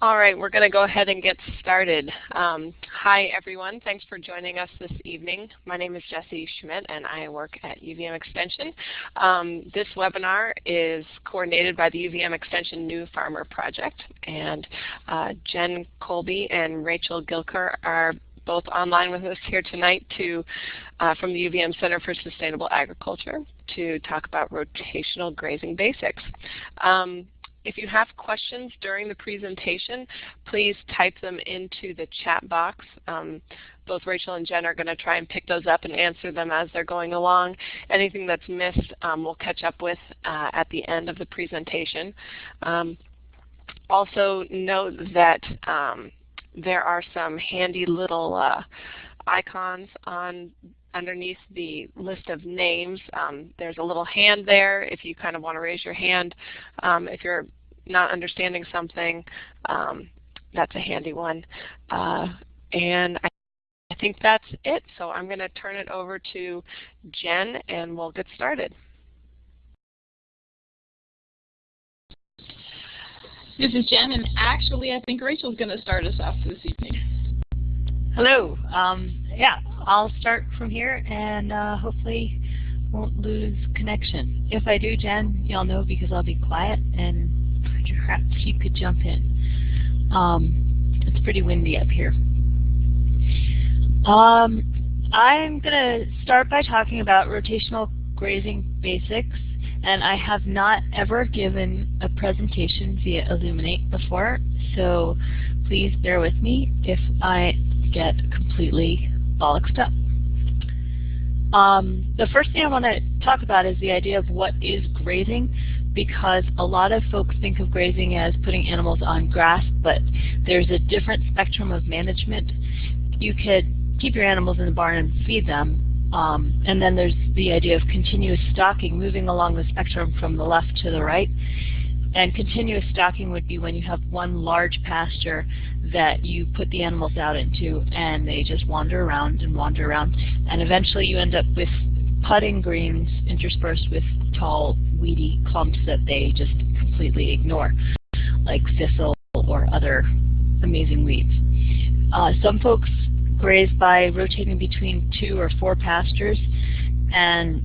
All right, we're going to go ahead and get started. Um, hi, everyone. Thanks for joining us this evening. My name is Jessie Schmidt, and I work at UVM Extension. Um, this webinar is coordinated by the UVM Extension New Farmer Project, and uh, Jen Colby and Rachel Gilker are both online with us here tonight to, uh, from the UVM Center for Sustainable Agriculture to talk about rotational grazing basics. Um, if you have questions during the presentation, please type them into the chat box. Um, both Rachel and Jen are going to try and pick those up and answer them as they're going along. Anything that's missed um, we'll catch up with uh, at the end of the presentation. Um, also note that um, there are some handy little uh, icons on underneath the list of names. Um, there's a little hand there if you kind of want to raise your hand. Um, if you're not understanding something, um, that's a handy one. Uh, and I, I think that's it. So I'm going to turn it over to Jen and we'll get started. This is Jen, and actually I think Rachel's going to start us off this evening. Hello. Um, yeah, I'll start from here and uh, hopefully won't lose connection. If I do, Jen, you'll know because I'll be quiet and perhaps you could jump in. Um, it's pretty windy up here. Um, I'm going to start by talking about rotational grazing basics. And I have not ever given a presentation via Elluminate before, so please bear with me if I get completely bollocksed up. Um, the first thing I want to talk about is the idea of what is grazing because a lot of folks think of grazing as putting animals on grass, but there's a different spectrum of management. You could keep your animals in the barn and feed them, um, and then there's the idea of continuous stocking, moving along the spectrum from the left to the right. And continuous stocking would be when you have one large pasture that you put the animals out into and they just wander around and wander around. And eventually you end up with putting greens interspersed with tall, weedy clumps that they just completely ignore, like thistle or other amazing weeds. Uh, some folks graze by rotating between two or four pastures, and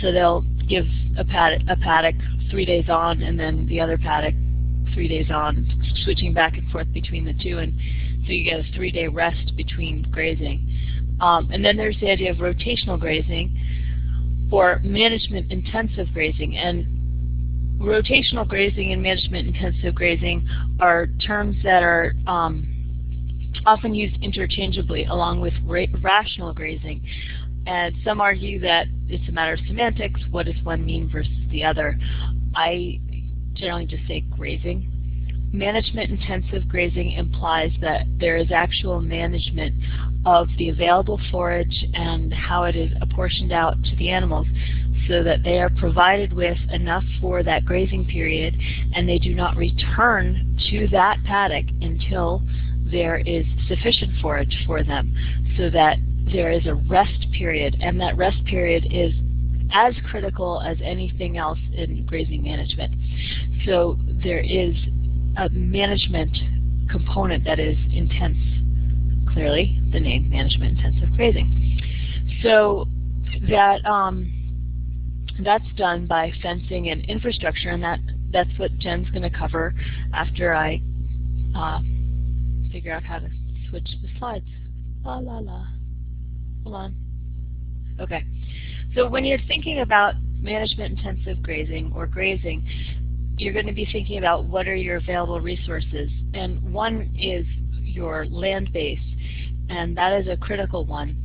so they'll give a paddock, a paddock three days on and then the other paddock three days on, switching back and forth between the two, and so you get a three-day rest between grazing. Um, and then there's the idea of rotational grazing or management-intensive grazing. And rotational grazing and management-intensive grazing are terms that are um, often used interchangeably along with ra rational grazing. And some argue that it's a matter of semantics. What does one mean versus the other? I generally just say grazing. Management-intensive grazing implies that there is actual management of the available forage and how it is apportioned out to the animals so that they are provided with enough for that grazing period and they do not return to that paddock until there is sufficient forage for them so that there is a rest period and that rest period is as critical as anything else in grazing management. So there is a management component that is intense, clearly the name management intensive grazing. So that um, that's done by fencing and infrastructure and that that's what Jen's going to cover after I uh, figure out how to switch the slides. La la la. Hold on. Okay. So when you're thinking about management intensive grazing or grazing, you're going to be thinking about what are your available resources. And one is your land base, and that is a critical one.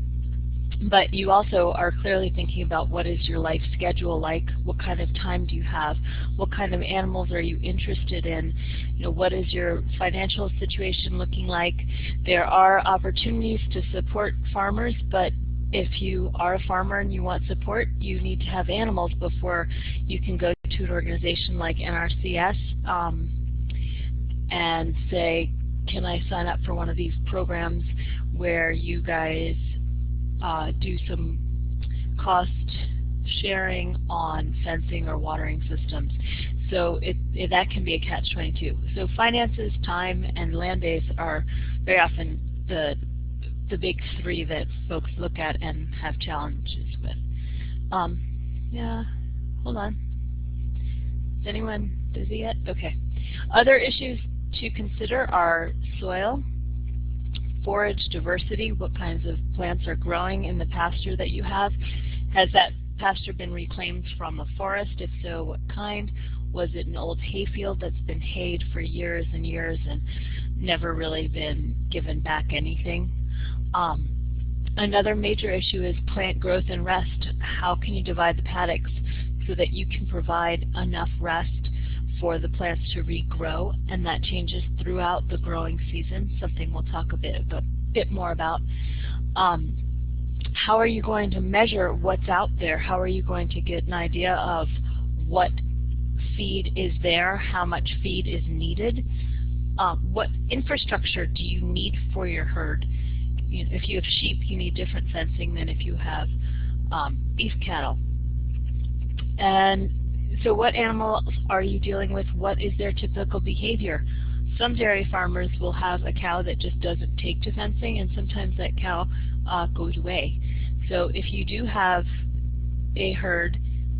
But you also are clearly thinking about what is your life schedule like, what kind of time do you have, what kind of animals are you interested in, you know, what is your financial situation looking like. There are opportunities to support farmers, but if you are a farmer and you want support, you need to have animals before you can go to an organization like NRCS um, and say, can I sign up for one of these programs where you guys uh, do some cost sharing on fencing or watering systems. So it, it, that can be a catch-22. So finances, time, and land base are very often the the big three that folks look at and have challenges with. Um, yeah, hold on. Is anyone busy yet? Okay. Other issues to consider are soil, forage diversity, what kinds of plants are growing in the pasture that you have. Has that pasture been reclaimed from a forest? If so, what kind? Was it an old hayfield that's been hayed for years and years and never really been given back anything? Um, another major issue is plant growth and rest. How can you divide the paddocks so that you can provide enough rest for the plants to regrow, and that changes throughout the growing season, something we'll talk a bit, a bit more about. Um, how are you going to measure what's out there? How are you going to get an idea of what feed is there, how much feed is needed? Um, what infrastructure do you need for your herd? You know, if you have sheep, you need different fencing than if you have um, beef cattle. And so what animals are you dealing with? What is their typical behavior? Some dairy farmers will have a cow that just doesn't take to fencing, and sometimes that cow uh, goes away. So if you do have a herd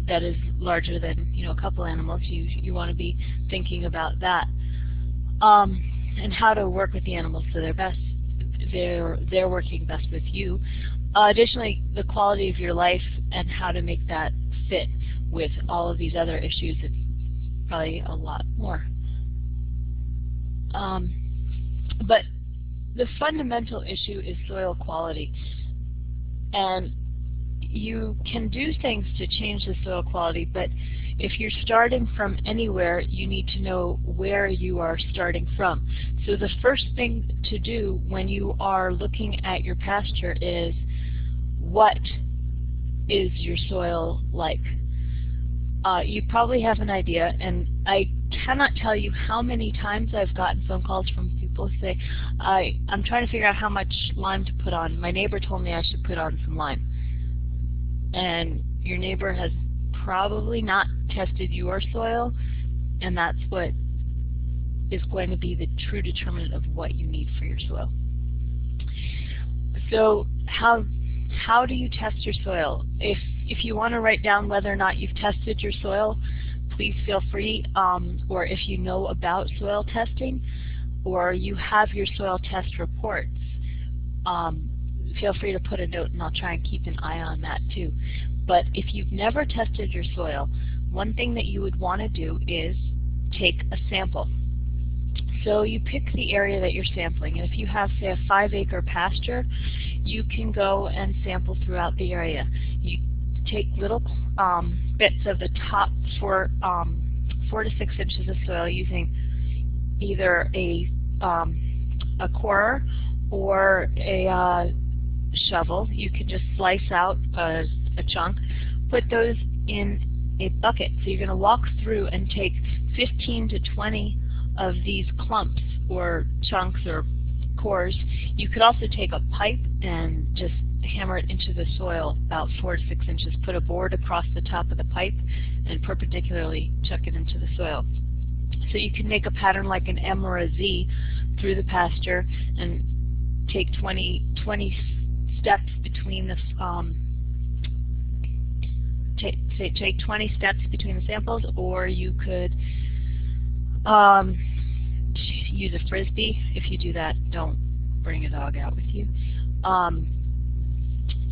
that is larger than you know a couple animals, you you want to be thinking about that, um, and how to work with the animals so they're best they're they're working best with you. Uh, additionally, the quality of your life and how to make that fit with all of these other issues it's probably a lot more. Um, but the fundamental issue is soil quality. And you can do things to change the soil quality, but if you're starting from anywhere, you need to know where you are starting from. So the first thing to do when you are looking at your pasture is what is your soil like? Uh, you probably have an idea, and I cannot tell you how many times I've gotten phone calls from people who say, I, I'm trying to figure out how much lime to put on. My neighbor told me I should put on some lime. And your neighbor has probably not tested your soil, and that's what is going to be the true determinant of what you need for your soil. So how how do you test your soil? If if you want to write down whether or not you've tested your soil, please feel free. Um, or if you know about soil testing, or you have your soil test reports, um, feel free to put a note and I'll try and keep an eye on that too. But if you've never tested your soil, one thing that you would want to do is take a sample. So you pick the area that you're sampling, and if you have, say, a five acre pasture, you can go and sample throughout the area. You take little um, bits of the top four, um, four to six inches of soil using either a, um, a corer or a uh, shovel. You can just slice out a, a chunk, put those in a bucket. So you're going to walk through and take 15 to 20 of these clumps or chunks or cores. You could also take a pipe and just hammer it into the soil about four to six inches. Put a board across the top of the pipe and perpendicularly chuck it into the soil. So you can make a pattern like an M or a Z through the pasture and take 20, 20 steps between the um, take, say, take 20 steps between the samples, or you could um, use a frisbee. If you do that, don't bring a dog out with you. Um,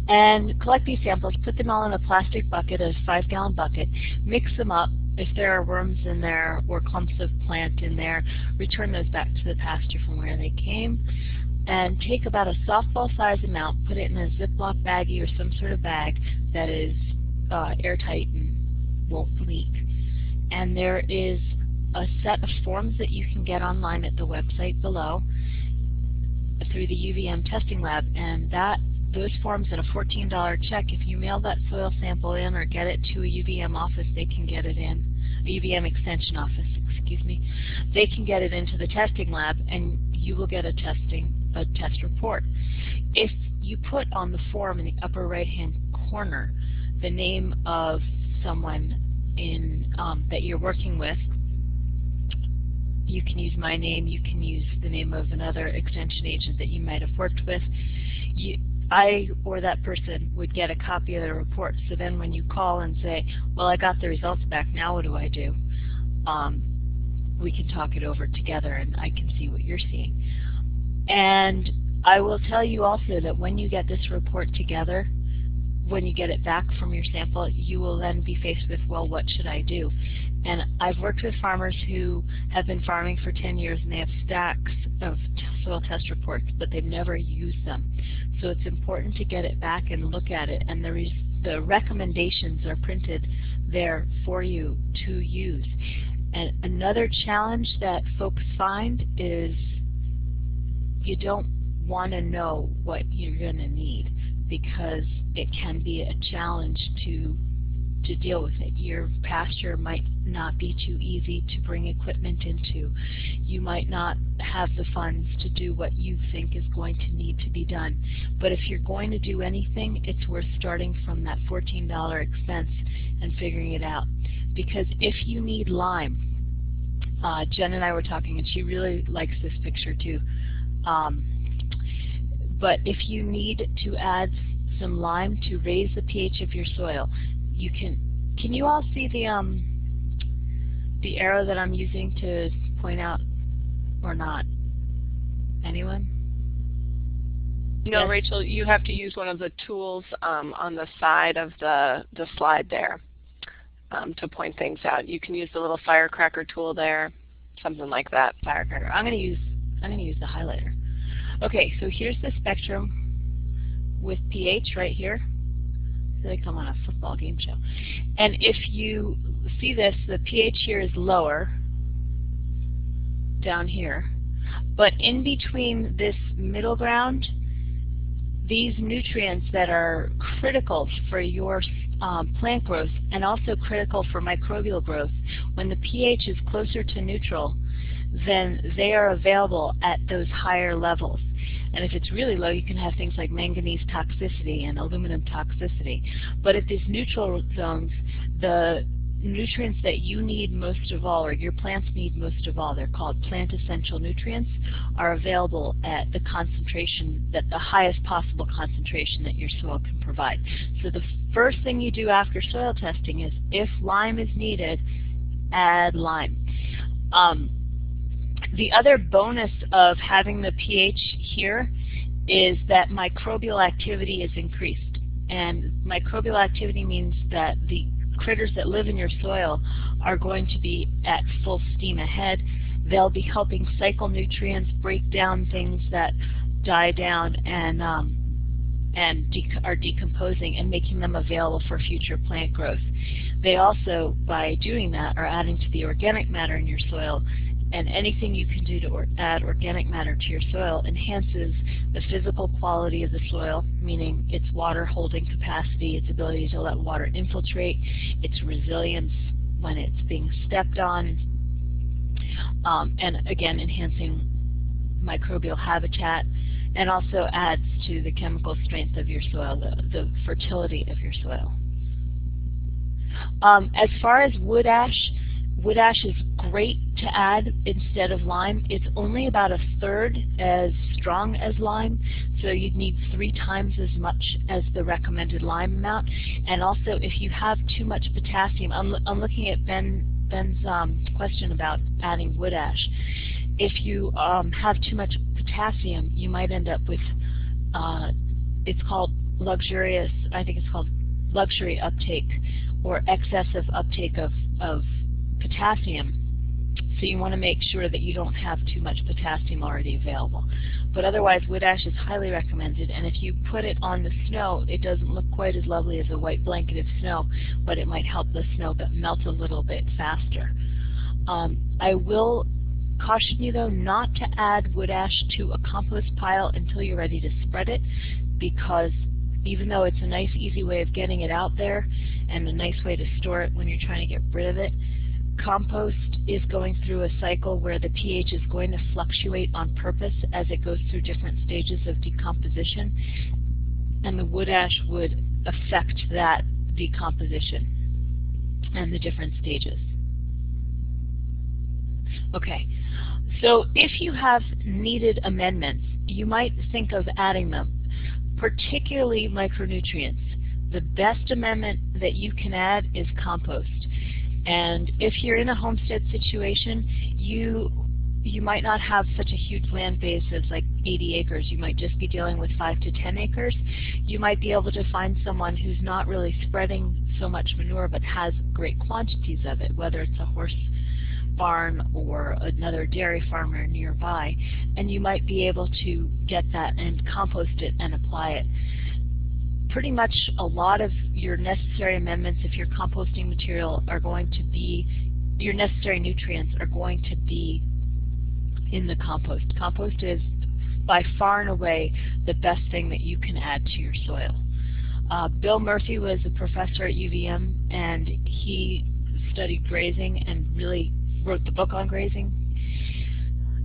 and collect these samples, put them all in a plastic bucket, a five gallon bucket, mix them up. If there are worms in there or clumps of plant in there, return those back to the pasture from where they came. And take about a softball size amount, put it in a Ziploc baggie or some sort of bag that is uh, airtight and won't leak. And there is a set of forms that you can get online at the website below through the UVM testing lab and that those forms and a $14 check, if you mail that soil sample in or get it to a UVM office, they can get it in, a UVM extension office, excuse me, they can get it into the testing lab and you will get a testing, a test report. If you put on the form in the upper right hand corner the name of someone in um, that you're working with. You can use my name. You can use the name of another extension agent that you might have worked with. You, I or that person would get a copy of the report. So then when you call and say, well, I got the results back, now what do I do? Um, we can talk it over together and I can see what you're seeing. And I will tell you also that when you get this report together, when you get it back from your sample, you will then be faced with, well, what should I do? And I've worked with farmers who have been farming for 10 years and they have stacks of soil test reports, but they've never used them. So it's important to get it back and look at it. And the, the recommendations are printed there for you to use. And another challenge that folks find is you don't want to know what you're going to need because it can be a challenge to to deal with it. Your pasture might not be too easy to bring equipment into. You might not have the funds to do what you think is going to need to be done. But if you're going to do anything, it's worth starting from that $14 expense and figuring it out. Because if you need lime, uh, Jen and I were talking and she really likes this picture too. Um, but if you need to add some lime to raise the pH of your soil, you can. Can you all see the um the arrow that I'm using to point out or not? Anyone? No, yes? Rachel, you have to use one of the tools um, on the side of the, the slide there um, to point things out. You can use the little firecracker tool there, something like that. Firecracker. I'm going to use I'm going to use the highlighter. Okay, so here's the spectrum with pH right here. I feel like I'm on a football game show. And if you see this, the pH here is lower down here. But in between this middle ground, these nutrients that are critical for your um, plant growth and also critical for microbial growth, when the pH is closer to neutral, then they are available at those higher levels. And if it's really low, you can have things like manganese toxicity and aluminum toxicity. But at these neutral zones, the nutrients that you need most of all, or your plants need most of all, they're called plant essential nutrients, are available at the concentration, that the highest possible concentration that your soil can provide. So the first thing you do after soil testing is, if lime is needed, add lime. Um, the other bonus of having the pH here is that microbial activity is increased. And microbial activity means that the critters that live in your soil are going to be at full steam ahead. They'll be helping cycle nutrients, break down things that die down and um, and de are decomposing and making them available for future plant growth. They also, by doing that, are adding to the organic matter in your soil and anything you can do to or add organic matter to your soil enhances the physical quality of the soil, meaning its water holding capacity, its ability to let water infiltrate, its resilience when it's being stepped on, um, and again enhancing microbial habitat, and also adds to the chemical strength of your soil, the, the fertility of your soil. Um, as far as wood ash, wood ash is great to add instead of lime. It's only about a third as strong as lime, so you'd need three times as much as the recommended lime amount. And also, if you have too much potassium, I'm, I'm looking at Ben, Ben's um, question about adding wood ash. If you um, have too much potassium, you might end up with, uh, it's called luxurious, I think it's called luxury uptake or excessive uptake of, of potassium. So you want to make sure that you don't have too much potassium already available. But otherwise, wood ash is highly recommended, and if you put it on the snow, it doesn't look quite as lovely as a white blanket of snow, but it might help the snow melt a little bit faster. Um, I will caution you, though, not to add wood ash to a compost pile until you're ready to spread it, because even though it's a nice, easy way of getting it out there and a nice way to store it when you're trying to get rid of it, compost is going through a cycle where the pH is going to fluctuate on purpose as it goes through different stages of decomposition. And the wood ash would affect that decomposition and the different stages. Okay, so if you have needed amendments, you might think of adding them, particularly micronutrients. The best amendment that you can add is compost. And if you're in a homestead situation, you you might not have such a huge land base as like 80 acres. You might just be dealing with 5 to 10 acres. You might be able to find someone who's not really spreading so much manure but has great quantities of it, whether it's a horse barn or another dairy farmer nearby. And you might be able to get that and compost it and apply it. Pretty much a lot of your necessary amendments if you're composting material are going to be, your necessary nutrients are going to be in the compost. Compost is by far and away the best thing that you can add to your soil. Uh, Bill Murphy was a professor at UVM and he studied grazing and really wrote the book on grazing.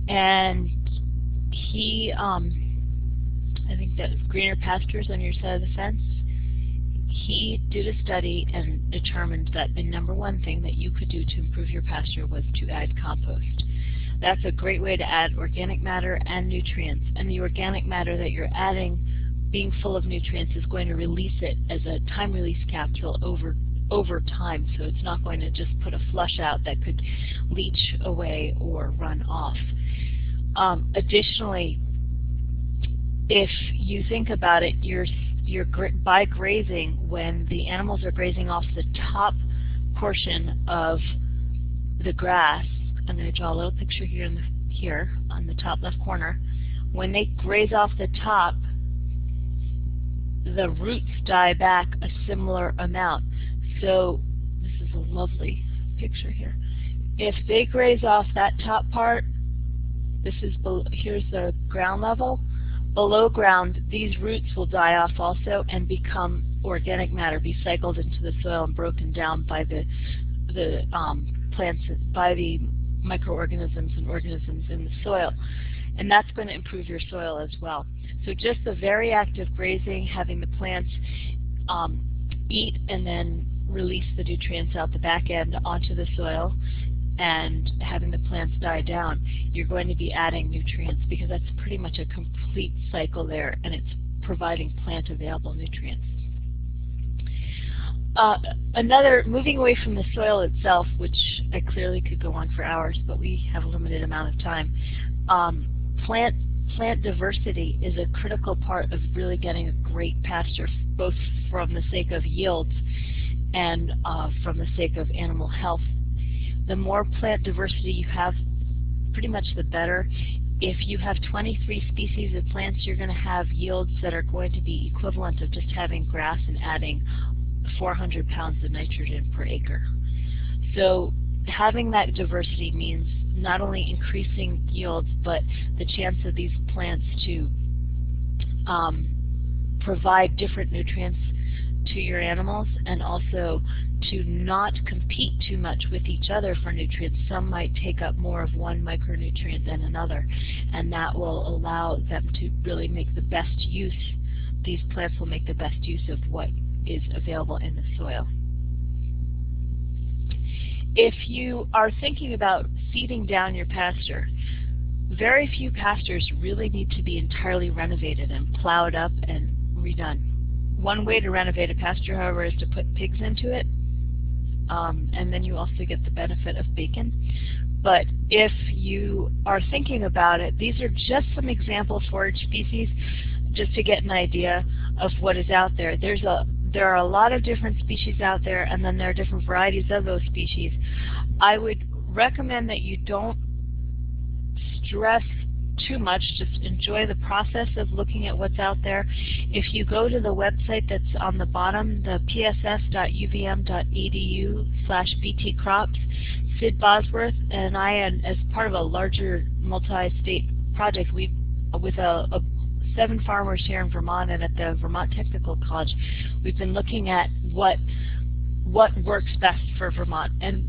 And he, um, I think that greener pastures on your side of the fence, he did a study and determined that the number one thing that you could do to improve your pasture was to add compost. That's a great way to add organic matter and nutrients. And the organic matter that you're adding, being full of nutrients, is going to release it as a time release capsule over over time. So it's not going to just put a flush out that could leach away or run off. Um, additionally, if you think about it, you're, you're by grazing, when the animals are grazing off the top portion of the grass, I'm going to draw a little picture here, the, here on the top left corner. When they graze off the top, the roots die back a similar amount. So this is a lovely picture here. If they graze off that top part, this is here's the ground level. Below ground, these roots will die off also and become organic matter, be cycled into the soil and broken down by the the um, plants, by the microorganisms and organisms in the soil. And that's going to improve your soil as well. So just the very active grazing, having the plants um, eat and then release the nutrients out the back end onto the soil and having the plants die down, you're going to be adding nutrients because that's pretty much a complete cycle there and it's providing plant available nutrients. Uh, another, moving away from the soil itself, which I clearly could go on for hours, but we have a limited amount of time, um, plant plant diversity is a critical part of really getting a great pasture, both from the sake of yields and uh, from the sake of animal health. The more plant diversity you have, pretty much the better. If you have 23 species of plants, you're going to have yields that are going to be equivalent of just having grass and adding 400 pounds of nitrogen per acre. So having that diversity means not only increasing yields, but the chance of these plants to um, provide different nutrients to your animals and also to not compete too much with each other for nutrients. Some might take up more of one micronutrient than another, and that will allow them to really make the best use, these plants will make the best use of what is available in the soil. If you are thinking about seeding down your pasture, very few pastures really need to be entirely renovated and plowed up and redone. One way to renovate a pasture, however, is to put pigs into it, um, and then you also get the benefit of bacon. But if you are thinking about it, these are just some example forage species just to get an idea of what is out there. There's a there are a lot of different species out there, and then there are different varieties of those species. I would recommend that you don't stress too much. Just enjoy the process of looking at what's out there. If you go to the website that's on the bottom, the pss.uvm.edu slash vtcrops, Sid Bosworth and I, and as part of a larger multi-state project, we with a, a seven farmers here in Vermont and at the Vermont Technical College, we've been looking at what what works best for Vermont. And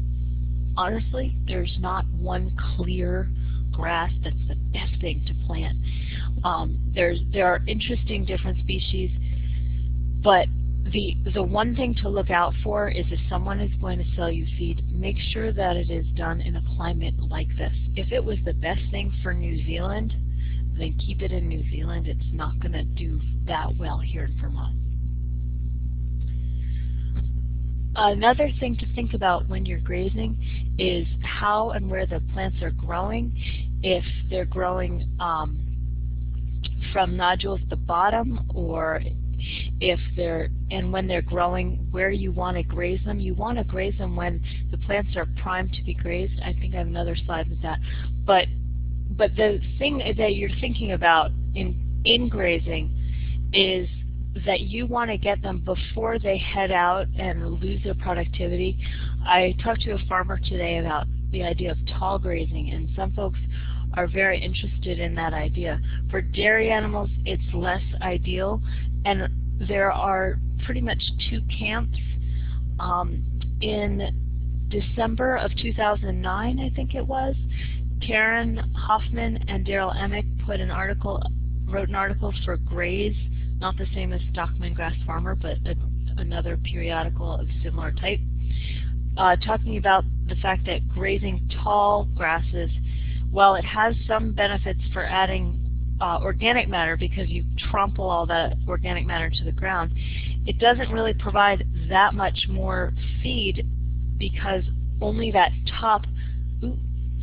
honestly, there's not one clear grass that's the best thing to plant. Um, there's there are interesting different species, but the, the one thing to look out for is if someone is going to sell you feed, make sure that it is done in a climate like this. If it was the best thing for New Zealand, then keep it in New Zealand. It's not going to do that well here in Vermont. Another thing to think about when you're grazing is how and where the plants are growing. If they're growing um, from nodules at the bottom or if they're and when they're growing where you want to graze them. You want to graze them when the plants are primed to be grazed. I think I have another slide with that. But but the thing that you're thinking about in in grazing is that you want to get them before they head out and lose their productivity. I talked to a farmer today about the idea of tall grazing and some folks are very interested in that idea. For dairy animals, it's less ideal, and there are pretty much two camps. Um, in December of 2009, I think it was, Karen Hoffman and Darrell Emmick put an article, wrote an article for Graze, not the same as Stockman Grass Farmer, but a, another periodical of similar type, uh, talking about the fact that grazing tall grasses while it has some benefits for adding uh, organic matter because you trample all that organic matter to the ground, it doesn't really provide that much more feed because only that top, ooh,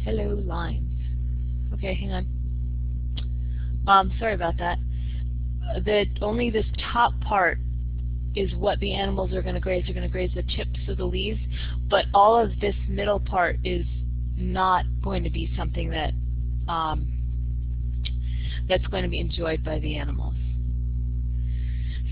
hello lines. Okay, hang on. Um, sorry about that. That only this top part is what the animals are going to graze. They're going to graze the tips of the leaves, but all of this middle part is not going to be something that um, that's going to be enjoyed by the animals.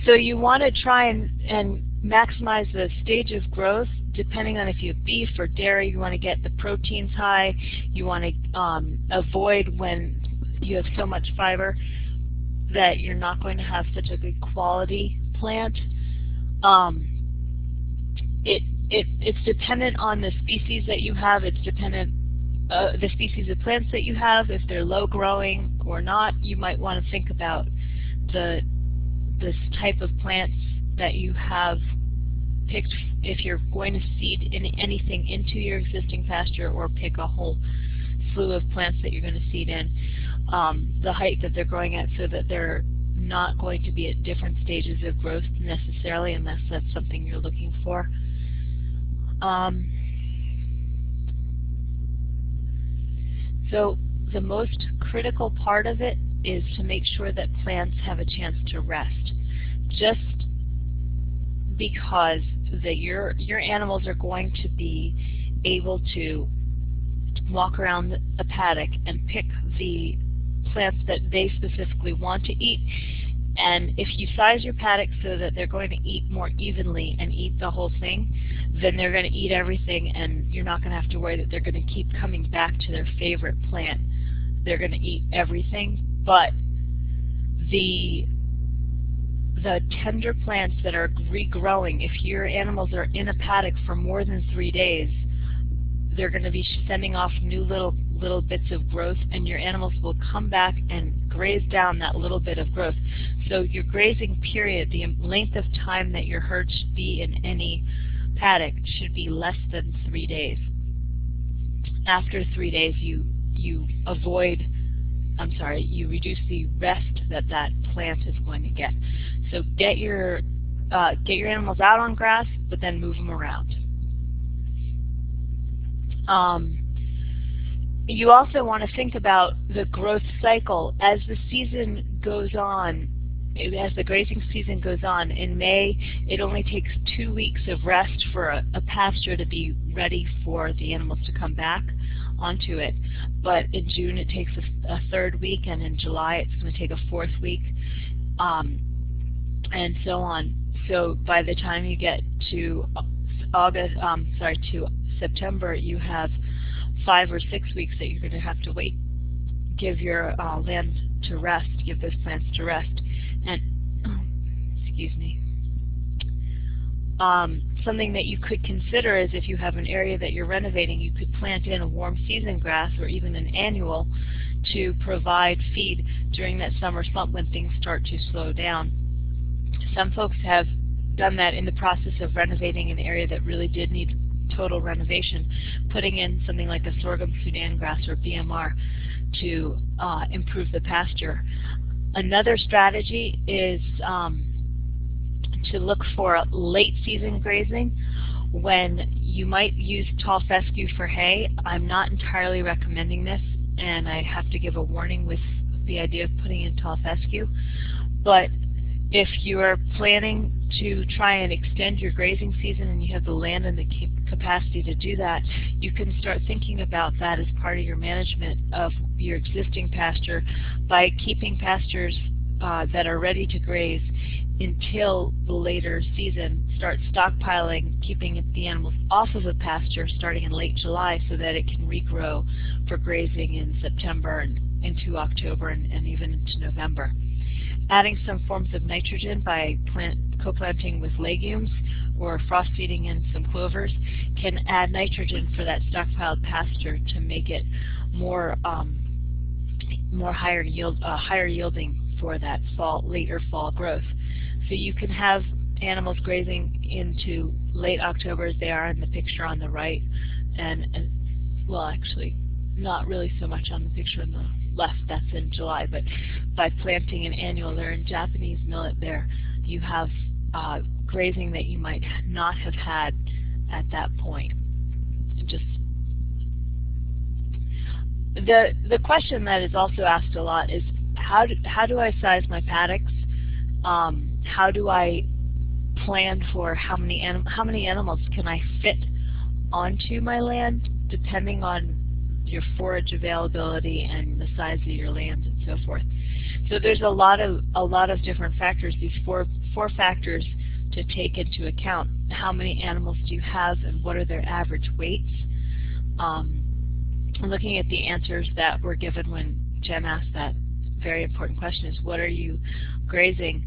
So you want to try and, and maximize the stage of growth depending on if you have beef or dairy. You want to get the proteins high. You want to um, avoid when you have so much fiber that you're not going to have such a good quality plant. Um, it it, it's dependent on the species that you have. It's dependent uh, the species of plants that you have. If they're low growing or not, you might want to think about the this type of plants that you have picked if you're going to seed in anything into your existing pasture or pick a whole slew of plants that you're going to seed in, um, the height that they're growing at so that they're not going to be at different stages of growth necessarily unless that's something you're looking for. Um, so the most critical part of it is to make sure that plants have a chance to rest. Just because that your your animals are going to be able to walk around a paddock and pick the plants that they specifically want to eat and if you size your paddock so that they're going to eat more evenly and eat the whole thing, then they're going to eat everything and you're not going to have to worry that they're going to keep coming back to their favorite plant. They're going to eat everything, but the the tender plants that are regrowing, if your animals are in a paddock for more than three days, they're going to be sending off new little little bits of growth and your animals will come back and graze down that little bit of growth. So your grazing period, the length of time that your herd should be in any paddock should be less than three days. After three days you you avoid I'm sorry, you reduce the rest that that plant is going to get. So get your uh, get your animals out on grass, but then move them around. Um, you also want to think about the growth cycle as the season goes on. As the grazing season goes on, in May it only takes two weeks of rest for a, a pasture to be ready for the animals to come back onto it. But in June it takes a, a third week, and in July it's going to take a fourth week, um, and so on. So by the time you get to August, um, sorry, to September, you have five or six weeks that you're going to have to wait, give your uh, land to rest, give those plants to rest. And, excuse me, um, something that you could consider is if you have an area that you're renovating, you could plant in a warm season grass or even an annual to provide feed during that summer slump when things start to slow down. Some folks have done that in the process of renovating an area that really did need total renovation, putting in something like a sorghum Sudan grass or BMR to uh, improve the pasture. Another strategy is um, to look for late season grazing when you might use tall fescue for hay. I'm not entirely recommending this and I have to give a warning with the idea of putting in tall fescue. But if you are planning to try and extend your grazing season and you have the land and the capacity to do that, you can start thinking about that as part of your management of your existing pasture by keeping pastures uh, that are ready to graze until the later season. Start stockpiling, keeping the animals off of the pasture starting in late July so that it can regrow for grazing in September and into October and, and even into November. Adding some forms of nitrogen by plant co-planting with legumes or frost feeding in some clovers can add nitrogen for that stockpiled pasture to make it more um, more higher yield uh, higher yielding for that fall later fall growth. So you can have animals grazing into late October as they are in the picture on the right and, and well actually not really so much on the picture on the left that's in July but by planting an annual or in Japanese millet there you have uh, grazing that you might not have had at that point. Just the the question that is also asked a lot is how do, how do I size my paddocks? Um, how do I plan for how many how many animals can I fit onto my land depending on your forage availability and the size of your land and so forth. So there's a lot of a lot of different factors. These four four factors to take into account. How many animals do you have and what are their average weights? Um, looking at the answers that were given when Jen asked that very important question is what are you grazing?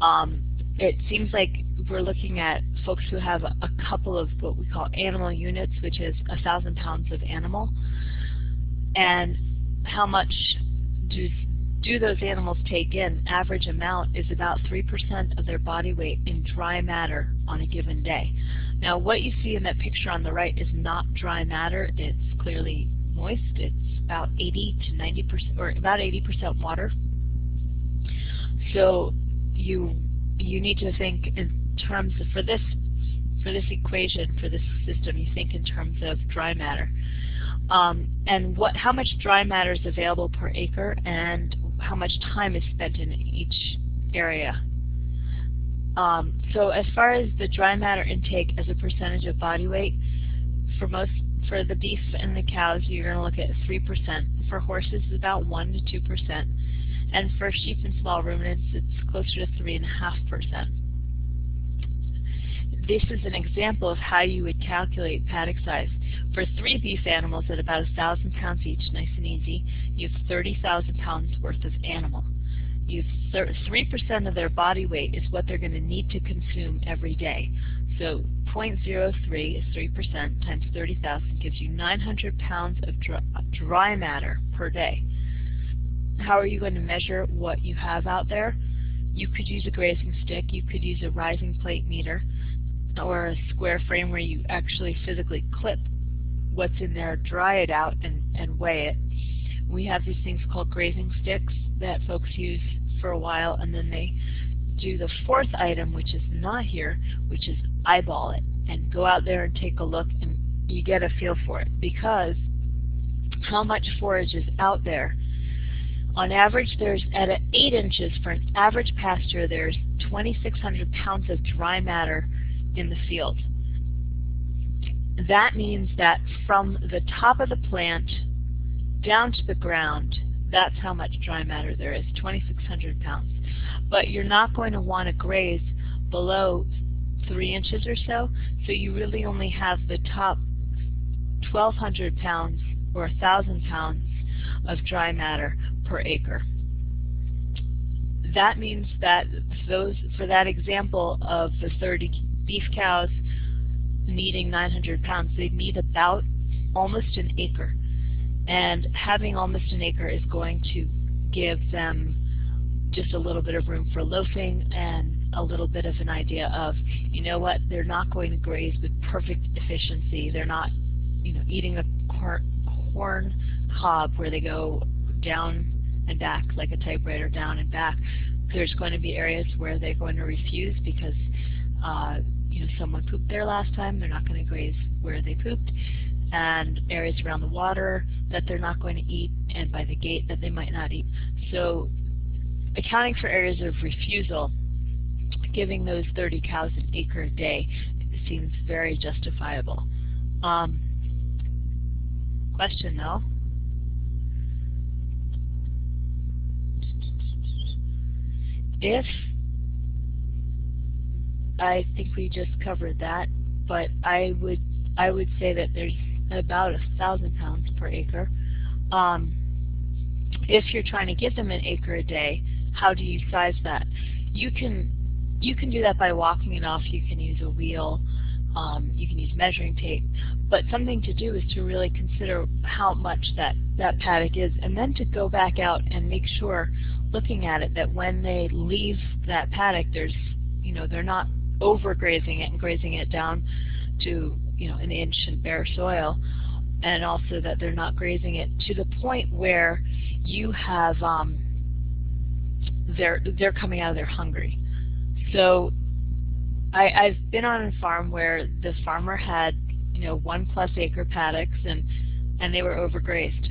Um, it seems like we're looking at folks who have a, couple of what we call animal units, which is a thousand pounds of animal, and how much do do those animals take in, average amount is about 3% of their body weight in dry matter on a given day. Now what you see in that picture on the right is not dry matter, it's clearly moist, it's about 80 to 90% or about 80% water. So you you need to think in terms of, for this for this equation, for this system, you think in terms of dry matter. Um, and what, how much dry matter is available per acre and how much time is spent in each area. Um, so as far as the dry matter intake as a percentage of body weight, for most for the beef and the cows, you're going to look at 3%. For horses, it's about 1 to 2%. And for sheep and small ruminants, it's closer to 3.5%. This is an example of how you would calculate paddock size. For three beef animals at about 1,000 pounds each, nice and easy, you have 30,000 pounds worth of animal. You 3% of their body weight is what they're going to need to consume every day. So 0.03 is 3% times 30,000 gives you 900 pounds of dry matter per day. How are you going to measure what you have out there? You could use a grazing stick, you could use a rising plate meter, or a square frame where you actually physically clip what's in there, dry it out, and, and weigh it. We have these things called grazing sticks that folks use for a while, and then they do the fourth item, which is not here, which is eyeball it, and go out there and take a look, and you get a feel for it. Because how much forage is out there? On average, there's at 8 inches for an average pasture, there's 2,600 pounds of dry matter in the field. That means that from the top of the plant down to the ground, that's how much dry matter there is, 2,600 pounds. But you're not going to want to graze below 3 inches or so, so you really only have the top 1,200 pounds or 1,000 pounds of dry matter per acre. That means that those, for that example of the 30 beef cows needing 900 pounds, they need about almost an acre. And having almost an acre is going to give them just a little bit of room for loafing and a little bit of an idea of, you know what, they're not going to graze with perfect efficiency. They're not, you know, eating a corn, cob where they go down and back like a typewriter, down and back. There's going to be areas where they're going to refuse because uh, you know someone pooped there last time. They're not going to graze where they pooped and areas around the water that they're not going to eat, and by the gate that they might not eat. So accounting for areas of refusal, giving those 30 cows an acre a day seems very justifiable. Um, question though. If I think we just covered that, but I would I would say that there's about a thousand pounds per acre. Um, if you're trying to give them an acre a day, how do you size that? You can you can do that by walking it off. You can use a wheel. Um, you can use measuring tape. But something to do is to really consider how much that, that paddock is and then to go back out and make sure, looking at it, that when they leave that paddock, there's, you know, they're not overgrazing it and grazing it down to, you know, an inch in bare soil. And also that they're not grazing it to the point where you have um, they're they're coming out of there hungry. So I, I've been on a farm where the farmer had you know one plus acre paddocks and and they were overgrazed,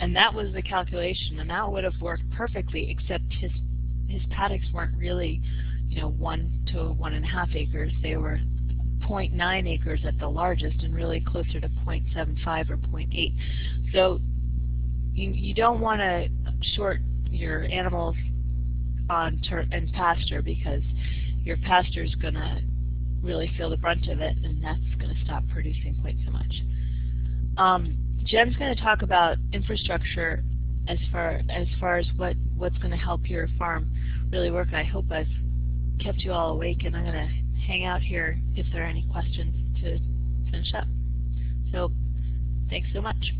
and that was the calculation, and that would have worked perfectly except his his paddocks weren't really you know one to one and a half acres. They were 0.9 acres at the largest and really closer to 0.75 or 0.8. So you, you don't want to short your animals on and pasture because your pasture is going to really feel the brunt of it and that's going to stop producing quite so much. Um, Jen's going to talk about infrastructure as far as far as what what's going to help your farm really work. I hope I've kept you all awake and I'm going to hang out here if there are any questions to finish up. So thanks so much.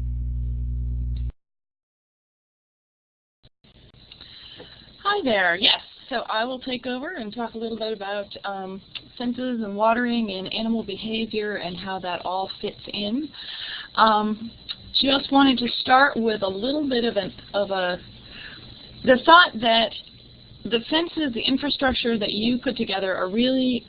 Hi there. Yes, so I will take over and talk a little bit about um, fences and watering and animal behavior and how that all fits in. Um, just wanted to start with a little bit of, an, of a the thought that the fences, the infrastructure that you put together are really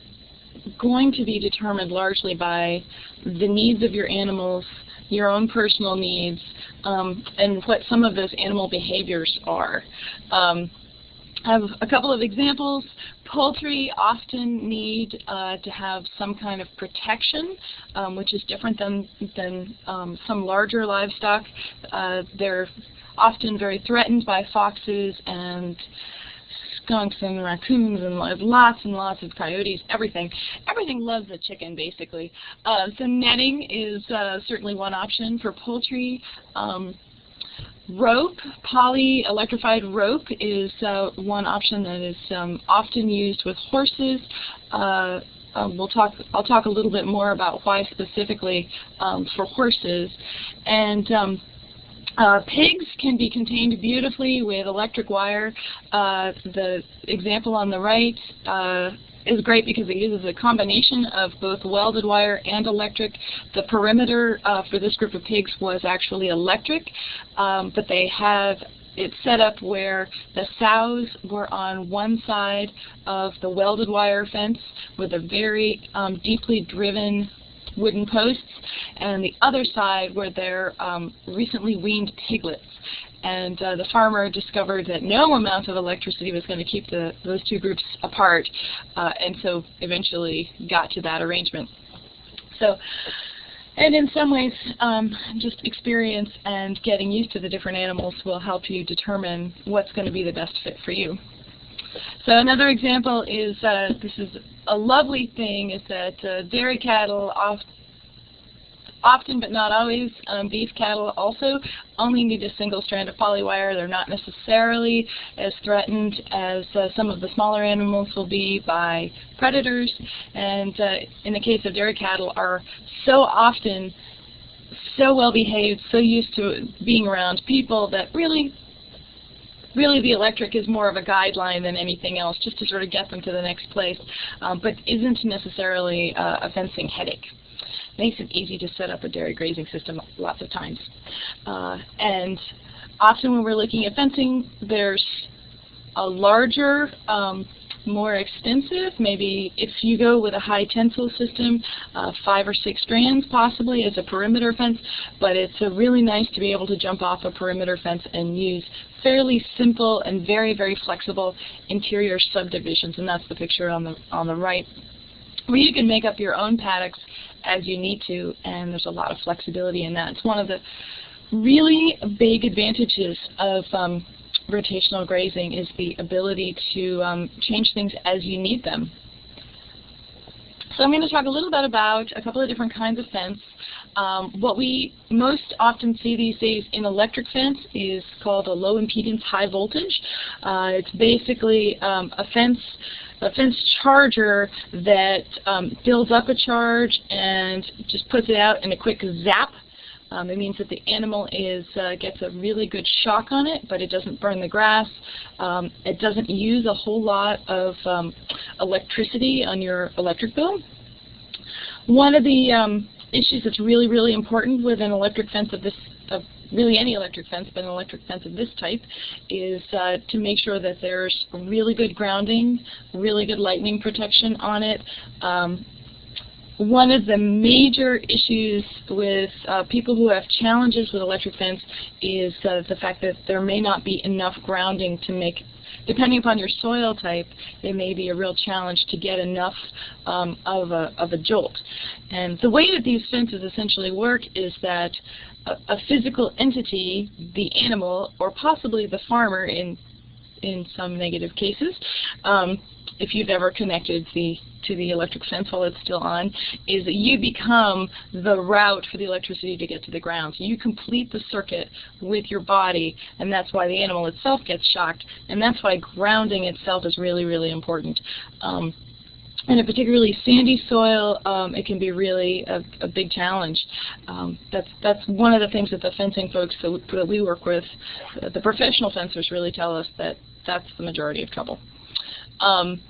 going to be determined largely by the needs of your animals, your own personal needs, um, and what some of those animal behaviors are. Um, I have a couple of examples. Poultry often need uh, to have some kind of protection, um, which is different than, than um, some larger livestock. Uh, they're often very threatened by foxes and skunks and raccoons and lots and lots of coyotes, everything. Everything loves a chicken, basically. Uh, so netting is uh, certainly one option for poultry. Um, rope, poly electrified rope is uh, one option that is um, often used with horses. Uh, um, we'll talk. I'll talk a little bit more about why specifically um, for horses, and um, uh, pigs can be contained beautifully with electric wire. Uh, the example on the right uh, is great because it uses a combination of both welded wire and electric. The perimeter uh, for this group of pigs was actually electric, um, but they have it set up where the sows were on one side of the welded wire fence with a very um, deeply driven wooden posts, and the other side were their um, recently weaned piglets. And uh, the farmer discovered that no amount of electricity was going to keep the, those two groups apart, uh, and so eventually got to that arrangement. So, and in some ways, um, just experience and getting used to the different animals will help you determine what's going to be the best fit for you. So another example is, uh, this is a lovely thing, is that uh, dairy cattle oft, often but not always, um, beef cattle also only need a single strand of polywire. They're not necessarily as threatened as uh, some of the smaller animals will be by predators. And uh, in the case of dairy cattle are so often so well behaved, so used to being around people that really really the electric is more of a guideline than anything else, just to sort of get them to the next place, um, but isn't necessarily uh, a fencing headache. Makes it easy to set up a dairy grazing system lots of times. Uh, and often when we're looking at fencing, there's a larger um, more extensive. Maybe if you go with a high tensile system, uh, five or six strands possibly as a perimeter fence, but it's really nice to be able to jump off a perimeter fence and use fairly simple and very, very flexible interior subdivisions, and that's the picture on the, on the right, where you can make up your own paddocks as you need to, and there's a lot of flexibility in that. It's one of the really big advantages of um, rotational grazing is the ability to um, change things as you need them. So I'm going to talk a little bit about a couple of different kinds of fence. Um, what we most often see these days in electric fence is called a low impedance high voltage. Uh, it's basically um, a fence a fence charger that um, builds up a charge and just puts it out in a quick zap um, it means that the animal is uh, gets a really good shock on it, but it doesn't burn the grass. Um, it doesn't use a whole lot of um, electricity on your electric bill. One of the um, issues that's really, really important with an electric fence of this, of really any electric fence, but an electric fence of this type, is uh, to make sure that there's really good grounding, really good lightning protection on it. Um, one of the major issues with uh, people who have challenges with electric fence is uh, the fact that there may not be enough grounding to make depending upon your soil type, it may be a real challenge to get enough um, of, a, of a jolt. And the way that these fences essentially work is that a, a physical entity, the animal, or possibly the farmer in in some negative cases, um, if you've ever connected the to the electric fence while it's still on, is that you become the route for the electricity to get to the ground. So you complete the circuit with your body, and that's why the animal itself gets shocked, and that's why grounding itself is really, really important. Um, in a particularly sandy soil, um, it can be really a, a big challenge. Um, that's that's one of the things that the fencing folks that, that we work with, the professional fencers really tell us that that's the majority of trouble. Um,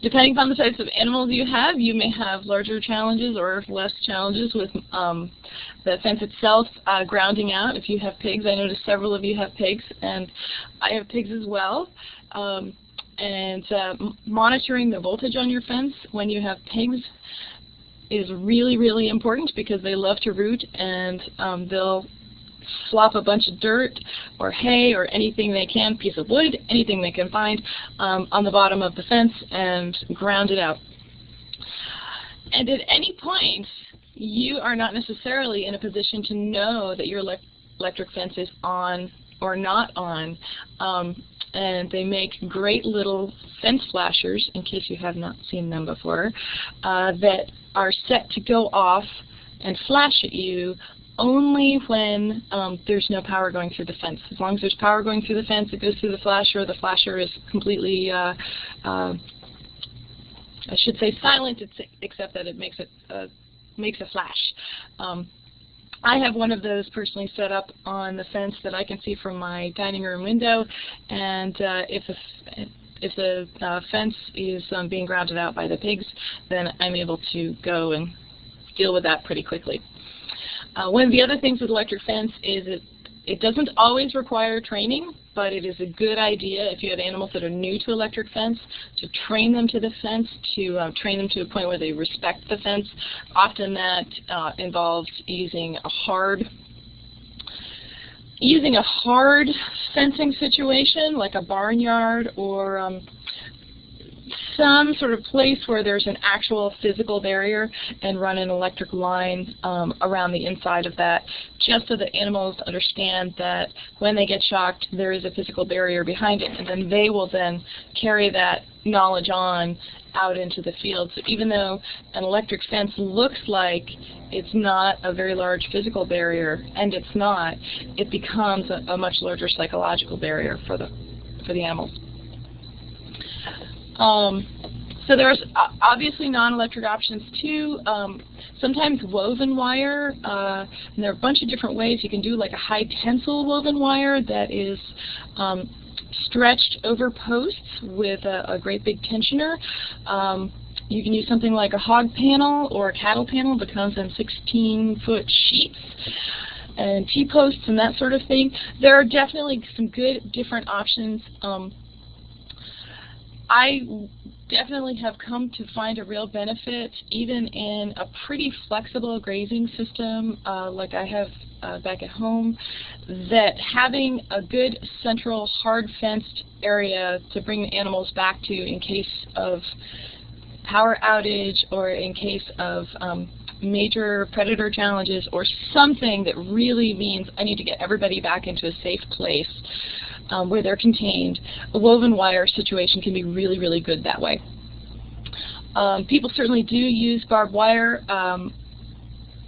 depending upon the types of animals you have, you may have larger challenges or less challenges with um, the fence itself uh, grounding out. If you have pigs, I noticed several of you have pigs, and I have pigs as well. Um, and uh, monitoring the voltage on your fence when you have pigs is really, really important because they love to root and um, they'll flop a bunch of dirt or hay or anything they can, piece of wood, anything they can find um, on the bottom of the fence and ground it out. And at any point, you are not necessarily in a position to know that your electric fence is on or not on. Um, and they make great little fence flashers, in case you have not seen them before, uh, that are set to go off and flash at you only when um, there's no power going through the fence. As long as there's power going through the fence, it goes through the flasher. The flasher is completely, uh, uh, I should say silent, except that it makes it uh, makes a flash. Um, I have one of those personally set up on the fence that I can see from my dining room window, and uh, if a, if the uh, fence is um, being grounded out by the pigs, then I'm able to go and deal with that pretty quickly. Uh, one of the other things with electric fence is it, it doesn't always require training, but it is a good idea if you have animals that are new to electric fence to train them to the fence, to uh, train them to a point where they respect the fence. Often that uh, involves using a hard using a hard fencing situation like a barnyard or um, some sort of place where there's an actual physical barrier and run an electric line um, around the inside of that just so that animals understand that when they get shocked there is a physical barrier behind it and then they will then carry that knowledge on out into the field. So even though an electric fence looks like it's not a very large physical barrier, and it's not, it becomes a, a much larger psychological barrier for the for the animals. Um, so there's obviously non-electric options too. Um, sometimes woven wire, uh, and there are a bunch of different ways you can do like a high tensile woven wire that is um, stretched over posts with a, a great big tensioner. Um, you can use something like a hog panel or a cattle panel that comes in 16-foot sheets and T-posts and that sort of thing. There are definitely some good different options. Um, I definitely have come to find a real benefit even in a pretty flexible grazing system uh, like I have uh, back at home that having a good central hard fenced area to bring the animals back to in case of power outage or in case of um, major predator challenges or something that really means I need to get everybody back into a safe place um, where they're contained, a woven wire situation can be really, really good that way. Um, people certainly do use barbed wire. Um,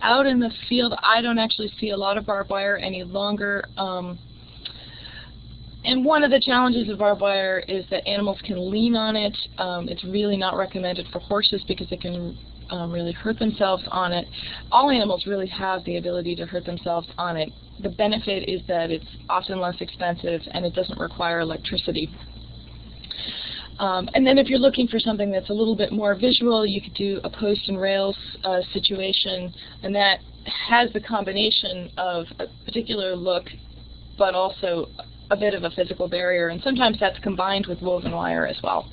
out in the field, I don't actually see a lot of barbed wire any longer. Um, and one of the challenges of barbed wire is that animals can lean on it. Um, it's really not recommended for horses because it can um, really hurt themselves on it. All animals really have the ability to hurt themselves on it. The benefit is that it's often less expensive and it doesn't require electricity. Um, and then if you're looking for something that's a little bit more visual, you could do a post and rails uh, situation, and that has the combination of a particular look, but also a bit of a physical barrier, and sometimes that's combined with woven wire as well.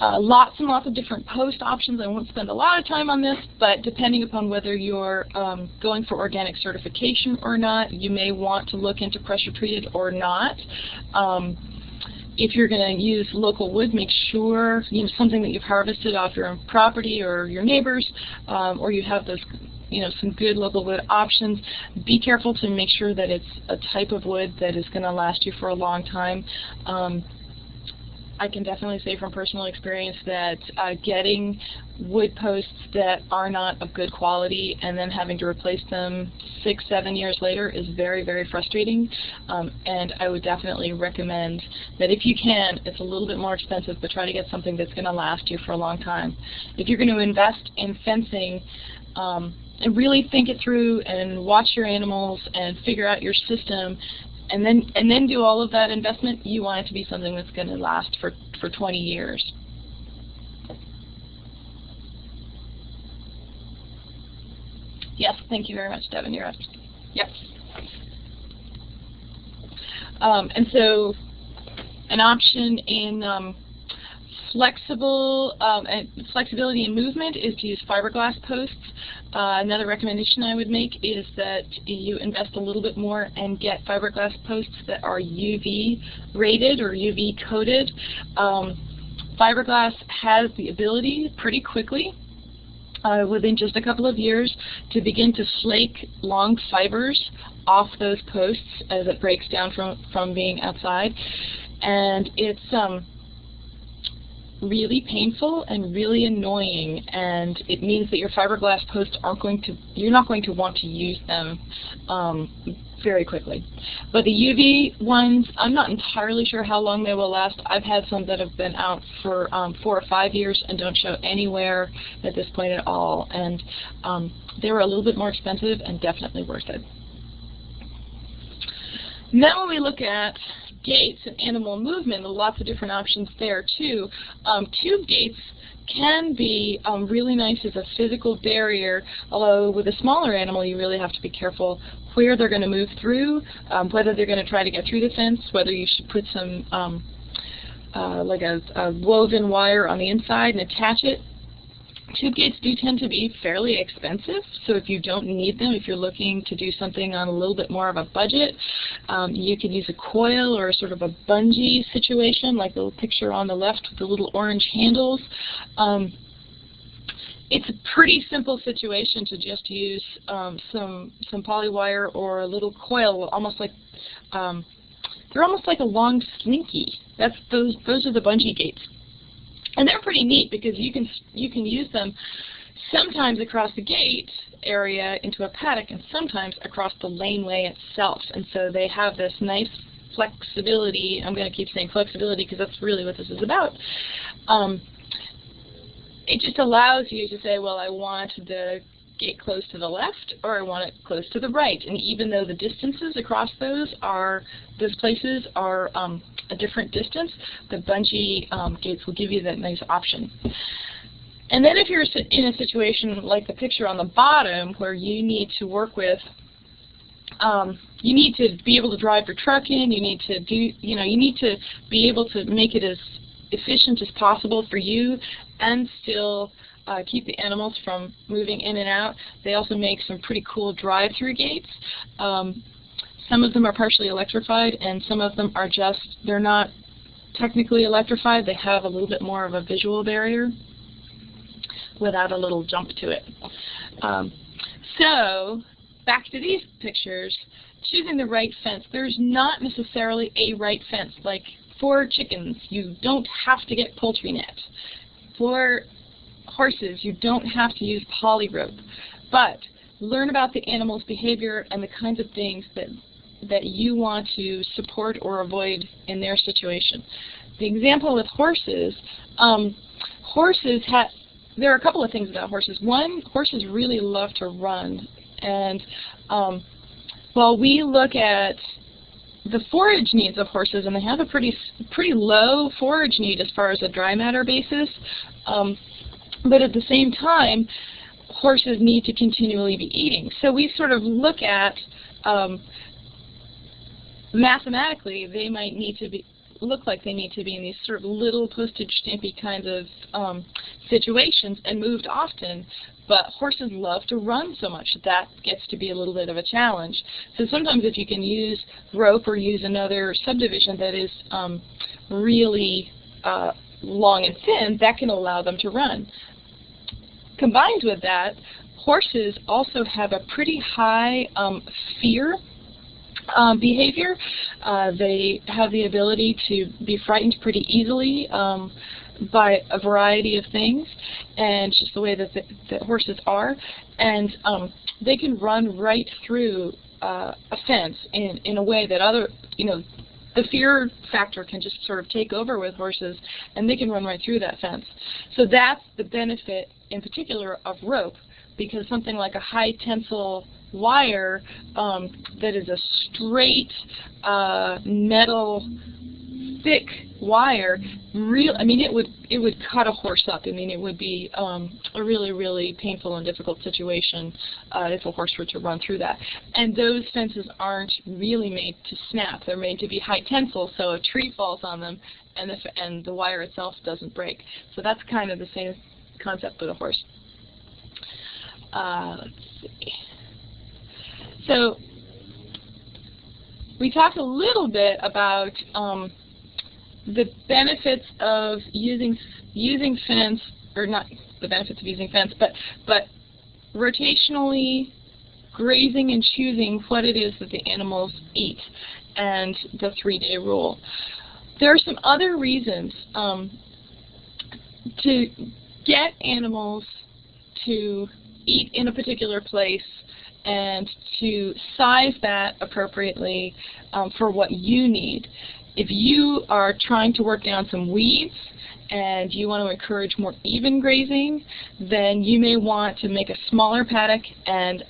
Uh, lots and lots of different post options. I won't spend a lot of time on this, but depending upon whether you're um, going for organic certification or not, you may want to look into pressure treated or not. Um, if you're going to use local wood, make sure you know something that you've harvested off your own property or your neighbors, um, or you have those you know some good local wood options. Be careful to make sure that it's a type of wood that is going to last you for a long time. Um, I can definitely say from personal experience that uh, getting wood posts that are not of good quality and then having to replace them six, seven years later is very, very frustrating. Um, and I would definitely recommend that if you can, it's a little bit more expensive, but try to get something that's going to last you for a long time. If you're going to invest in fencing, um, and really think it through and watch your animals and figure out your system and then and then do all of that investment, you want it to be something that's going to last for, for 20 years. Yes, thank you very much, Devin. You're up. Yep. Um, and so an option in um, flexible um, flexibility and movement is to use fiberglass posts. Uh, another recommendation I would make is that you invest a little bit more and get fiberglass posts that are UV rated or UV coated. Um, fiberglass has the ability pretty quickly uh, within just a couple of years to begin to flake long fibers off those posts as it breaks down from, from being outside. And it's um, really painful and really annoying and it means that your fiberglass posts aren't going to you're not going to want to use them um, very quickly. But the UV ones I'm not entirely sure how long they will last. I've had some that have been out for um, four or five years and don't show anywhere at this point at all and um, they were a little bit more expensive and definitely worth it. Now when we look at gates and animal movement, lots of different options there too. Um, tube gates can be um, really nice as a physical barrier, although with a smaller animal you really have to be careful where they're going to move through, um, whether they're going to try to get through the fence, whether you should put some um, uh, like a, a woven wire on the inside and attach it Tube gates do tend to be fairly expensive, so if you don't need them, if you're looking to do something on a little bit more of a budget, um, you could use a coil or sort of a bungee situation, like the picture on the left with the little orange handles. Um, it's a pretty simple situation to just use um, some some polywire or a little coil, almost like um, they're almost like a long slinky. That's those those are the bungee gates. And they're pretty neat because you can you can use them sometimes across the gate area into a paddock and sometimes across the laneway itself. And so they have this nice flexibility. I'm going to keep saying flexibility because that's really what this is about. Um, it just allows you to say, well, I want the gate close to the left or I want it close to the right. And even though the distances across those are, those places are um, a different distance, the bungee um, gates will give you that nice option. And then if you're in a situation like the picture on the bottom where you need to work with um, you need to be able to drive your truck in. You need to do, you know, you need to be able to make it as efficient as possible for you and still uh, keep the animals from moving in and out. They also make some pretty cool drive-through gates. Um, some of them are partially electrified and some of them are just, they're not technically electrified. They have a little bit more of a visual barrier without a little jump to it. Um, so back to these pictures, choosing the right fence. There's not necessarily a right fence. Like for chickens, you don't have to get poultry net. For horses, you don't have to use poly rope. But learn about the animal's behavior and the kinds of things that that you want to support or avoid in their situation. The example with horses, um, horses have, there are a couple of things about horses. One, horses really love to run. And um, while we look at the forage needs of horses, and they have a pretty pretty low forage need as far as a dry matter basis, um, but at the same time, horses need to continually be eating. So we sort of look at um, mathematically, they might need to be look like they need to be in these sort of little postage stampy kinds of um, situations and moved often. But horses love to run so much that that gets to be a little bit of a challenge. So sometimes if you can use rope or use another subdivision that is um, really uh, long and thin, that can allow them to run. Combined with that, horses also have a pretty high um, fear um, behavior. Uh, they have the ability to be frightened pretty easily um, by a variety of things, and just the way that, the, that horses are. And um, they can run right through uh, a fence in, in a way that other, you know, the fear factor can just sort of take over with horses, and they can run right through that fence. So that's the benefit, in particular, of rope, because something like a high tensile wire um, that is a straight uh, metal thick wire real I mean it would it would cut a horse up. I mean it would be um, a really really painful and difficult situation uh, if a horse were to run through that. And those fences aren't really made to snap. They're made to be high tensile so a tree falls on them and the, and the wire itself doesn't break. So that's kind of the same concept with a horse. Uh, let's see. So we talked a little bit about um, the benefits of using using fence, or not the benefits of using fence, but but rotationally grazing and choosing what it is that the animals eat, and the three-day rule. There are some other reasons um, to get animals to eat in a particular place and to size that appropriately um, for what you need. If you are trying to work down some weeds and you want to encourage more even grazing, then you may want to make a smaller paddock and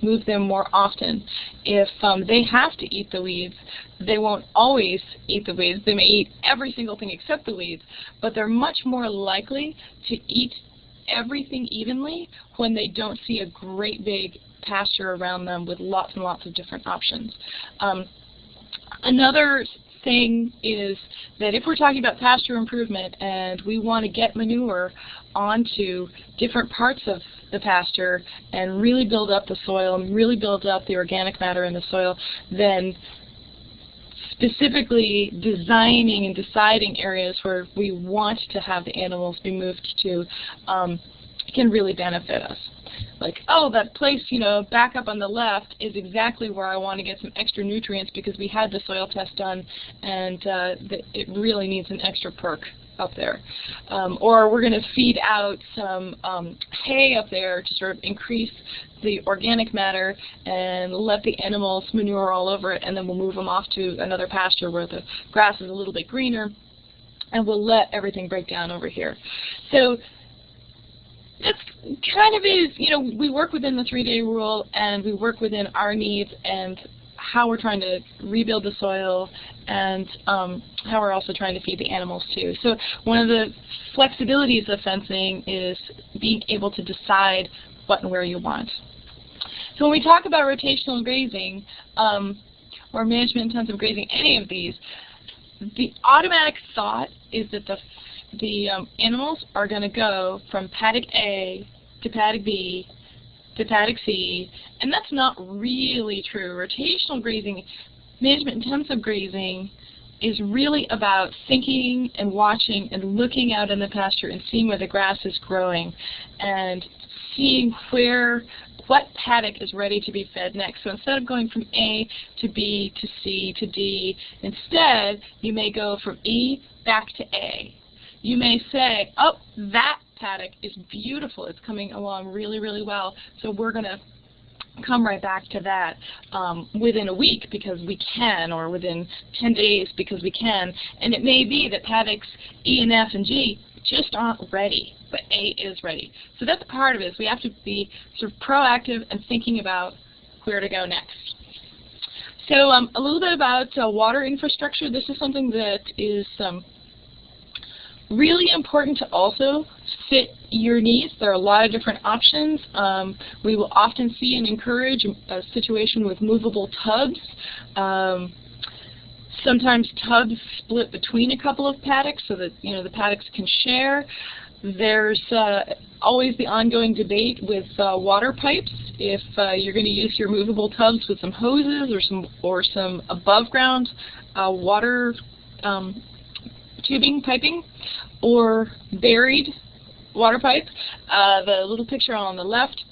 move them more often. If um, they have to eat the weeds, they won't always eat the weeds. They may eat every single thing except the weeds, but they're much more likely to eat everything evenly when they don't see a great big pasture around them with lots and lots of different options. Um, another thing is that if we're talking about pasture improvement and we want to get manure onto different parts of the pasture and really build up the soil and really build up the organic matter in the soil, then specifically designing and deciding areas where we want to have the animals be moved to um, can really benefit us like, oh, that place, you know, back up on the left is exactly where I want to get some extra nutrients because we had the soil test done and uh, it really needs an extra perk up there. Um, or we're going to feed out some um, hay up there to sort of increase the organic matter and let the animals manure all over it and then we'll move them off to another pasture where the grass is a little bit greener and we'll let everything break down over here. So it's kind of is, you know, we work within the three-day rule and we work within our needs and how we're trying to rebuild the soil and um, how we're also trying to feed the animals too. So one of the flexibilities of fencing is being able to decide what and where you want. So when we talk about rotational grazing um, or management intensive grazing, any of these, the automatic thought is that the the um, animals are going to go from paddock A to paddock B to paddock C, and that's not really true. Rotational grazing, management intensive grazing, is really about thinking and watching and looking out in the pasture and seeing where the grass is growing and seeing where what paddock is ready to be fed next. So instead of going from A to B to C to D, instead you may go from E back to A. You may say, oh, that paddock is beautiful. It's coming along really, really well. So we're going to come right back to that um, within a week because we can, or within 10 days because we can. And it may be that paddocks E and F and G just aren't ready, but A is ready. So that's part of it. We have to be sort of proactive and thinking about where to go next. So um, a little bit about uh, water infrastructure. This is something that is um, really important to also fit your needs. There are a lot of different options. Um, we will often see and encourage a situation with movable tubs. Um, sometimes tubs split between a couple of paddocks so that you know the paddocks can share. There's uh, always the ongoing debate with uh, water pipes. If uh, you're going to use your movable tubs with some hoses or some or some above ground uh, water um, tubing piping or buried water pipe. Uh, the little picture on the left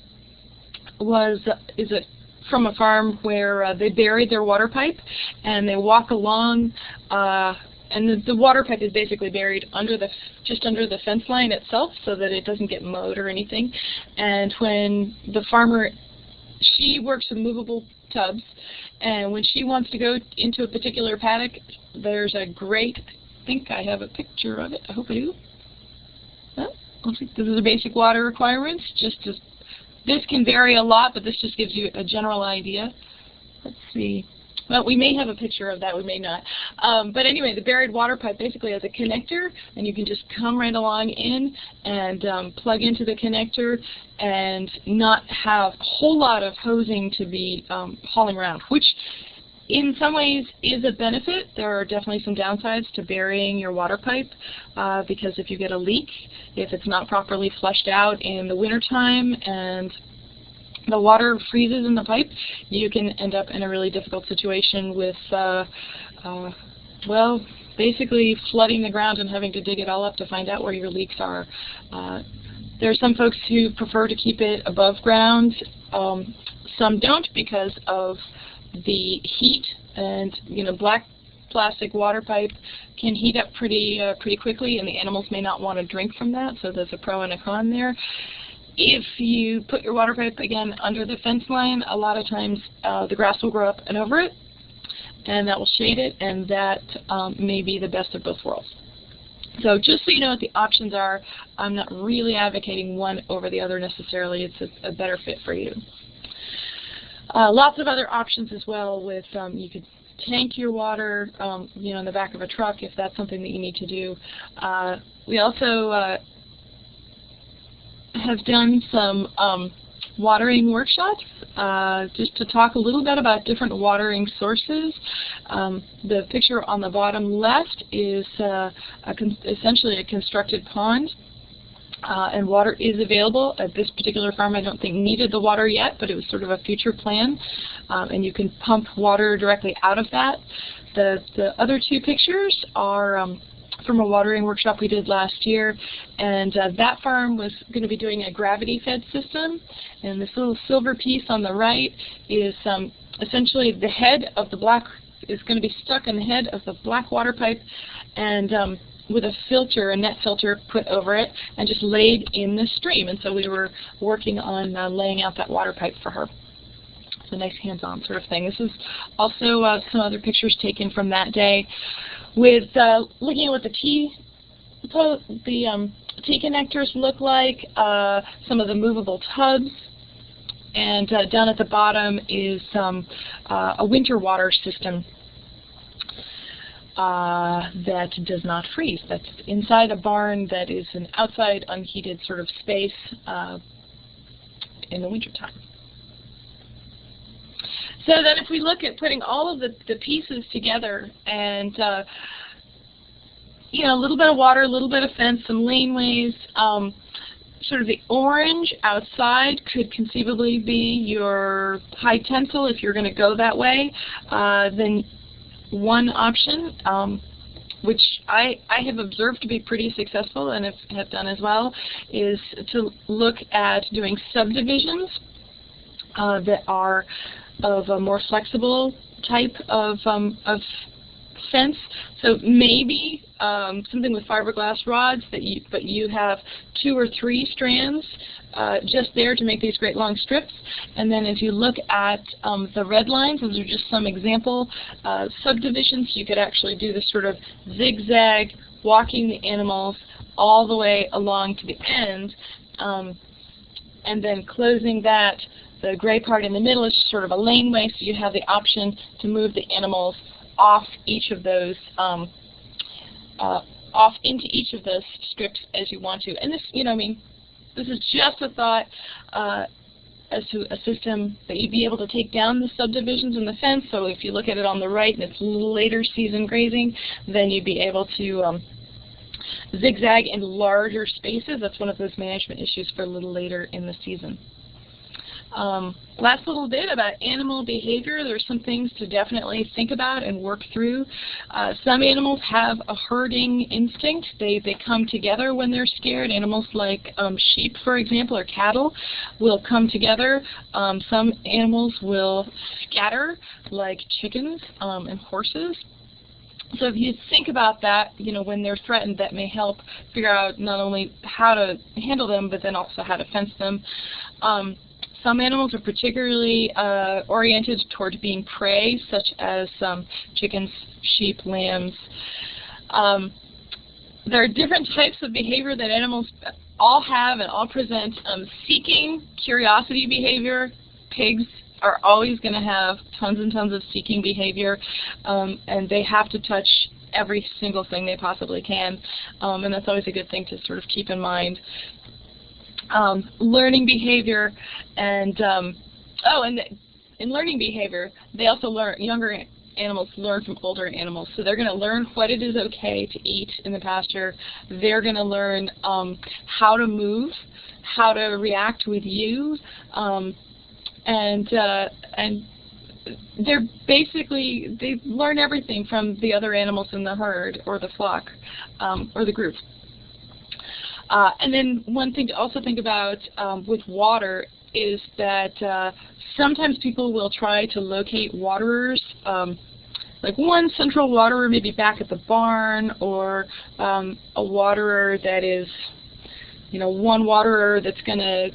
was is a from a farm where uh, they buried their water pipe and they walk along uh, and the, the water pipe is basically buried under the just under the fence line itself so that it doesn't get mowed or anything and when the farmer she works with movable tubs and when she wants to go into a particular paddock there's a great think I have a picture of it. I hope I do. Oh, looks like this is the basic water requirements. Just to, this can vary a lot, but this just gives you a general idea. Let's see. Well, we may have a picture of that, we may not. Um, but anyway, the buried water pipe basically has a connector, and you can just come right along in and um, plug into the connector and not have a whole lot of hosing to be um, hauling around, which in some ways is a benefit. There are definitely some downsides to burying your water pipe uh, because if you get a leak, if it's not properly flushed out in the wintertime and the water freezes in the pipe, you can end up in a really difficult situation with, uh, uh, well, basically flooding the ground and having to dig it all up to find out where your leaks are. Uh, there are some folks who prefer to keep it above ground. Um, some don't because of the heat and you know black plastic water pipe can heat up pretty uh, pretty quickly and the animals may not want to drink from that so there's a pro and a con there. If you put your water pipe again under the fence line a lot of times uh, the grass will grow up and over it and that will shade it and that um, may be the best of both worlds. So just so you know what the options are, I'm not really advocating one over the other necessarily. It's a, a better fit for you. Uh, lots of other options as well with um, you could tank your water um, you know in the back of a truck if that's something that you need to do. Uh, we also uh, have done some um, watering workshops uh, just to talk a little bit about different watering sources. Um, the picture on the bottom left is uh, a essentially a constructed pond uh, and water is available. At this particular farm, I don't think needed the water yet, but it was sort of a future plan, um, and you can pump water directly out of that. The, the other two pictures are um, from a watering workshop we did last year, and uh, that farm was going to be doing a gravity-fed system, and this little silver piece on the right is um, essentially the head of the black is going to be stuck in the head of the black water pipe, and um, with a filter, a net filter put over it, and just laid in the stream. And so we were working on uh, laying out that water pipe for her. It's a nice hands-on sort of thing. This is also uh, some other pictures taken from that day with uh, looking at what the T, the um, T connectors look like, uh, some of the movable tubs, and uh, down at the bottom is um, uh, a winter water system uh, that does not freeze. That's inside a barn that is an outside unheated sort of space uh, in the wintertime. So then if we look at putting all of the, the pieces together and uh, you know, a little bit of water, a little bit of fence, some laneways, um, sort of the orange outside could conceivably be your high tensile if you're going to go that way. Uh, then one option, um, which I, I have observed to be pretty successful and have, have done as well, is to look at doing subdivisions uh, that are of a more flexible type of, um, of fence. So maybe um, something with fiberglass rods that you, but you have two or three strands uh, just there to make these great long strips. And then as you look at um, the red lines, those are just some example uh, subdivisions. You could actually do this sort of zigzag, walking the animals all the way along to the end, um, and then closing that. The gray part in the middle is sort of a laneway, so you have the option to move the animals off each of those um, uh, off into each of those strips as you want to. And this, you know, I mean, this is just a thought uh, as to a system that you'd be able to take down the subdivisions in the fence. So if you look at it on the right and it's later season grazing, then you'd be able to um, zigzag in larger spaces. That's one of those management issues for a little later in the season. Um, last little bit about animal behavior. There's some things to definitely think about and work through. Uh, some animals have a herding instinct. They, they come together when they're scared. Animals like um, sheep, for example, or cattle will come together. Um, some animals will scatter, like chickens um, and horses. So if you think about that, you know, when they're threatened, that may help figure out not only how to handle them, but then also how to fence them. Um, some animals are particularly uh, oriented toward being prey, such as um, chickens, sheep, lambs. Um, there are different types of behavior that animals all have and all present. Um, seeking, curiosity behavior, pigs are always going to have tons and tons of seeking behavior, um, and they have to touch every single thing they possibly can, um, and that's always a good thing to sort of keep in mind um, learning behavior, and um, oh, and in learning behavior, they also learn younger animals learn from older animals. So they're going to learn what it is okay to eat in the pasture. They're going to learn um, how to move, how to react with you, um, and uh, and they're basically they learn everything from the other animals in the herd or the flock um, or the group. Uh, and then one thing to also think about um, with water is that uh, sometimes people will try to locate waterers, um, like one central waterer maybe back at the barn, or um, a waterer that is, you know, one waterer that's going to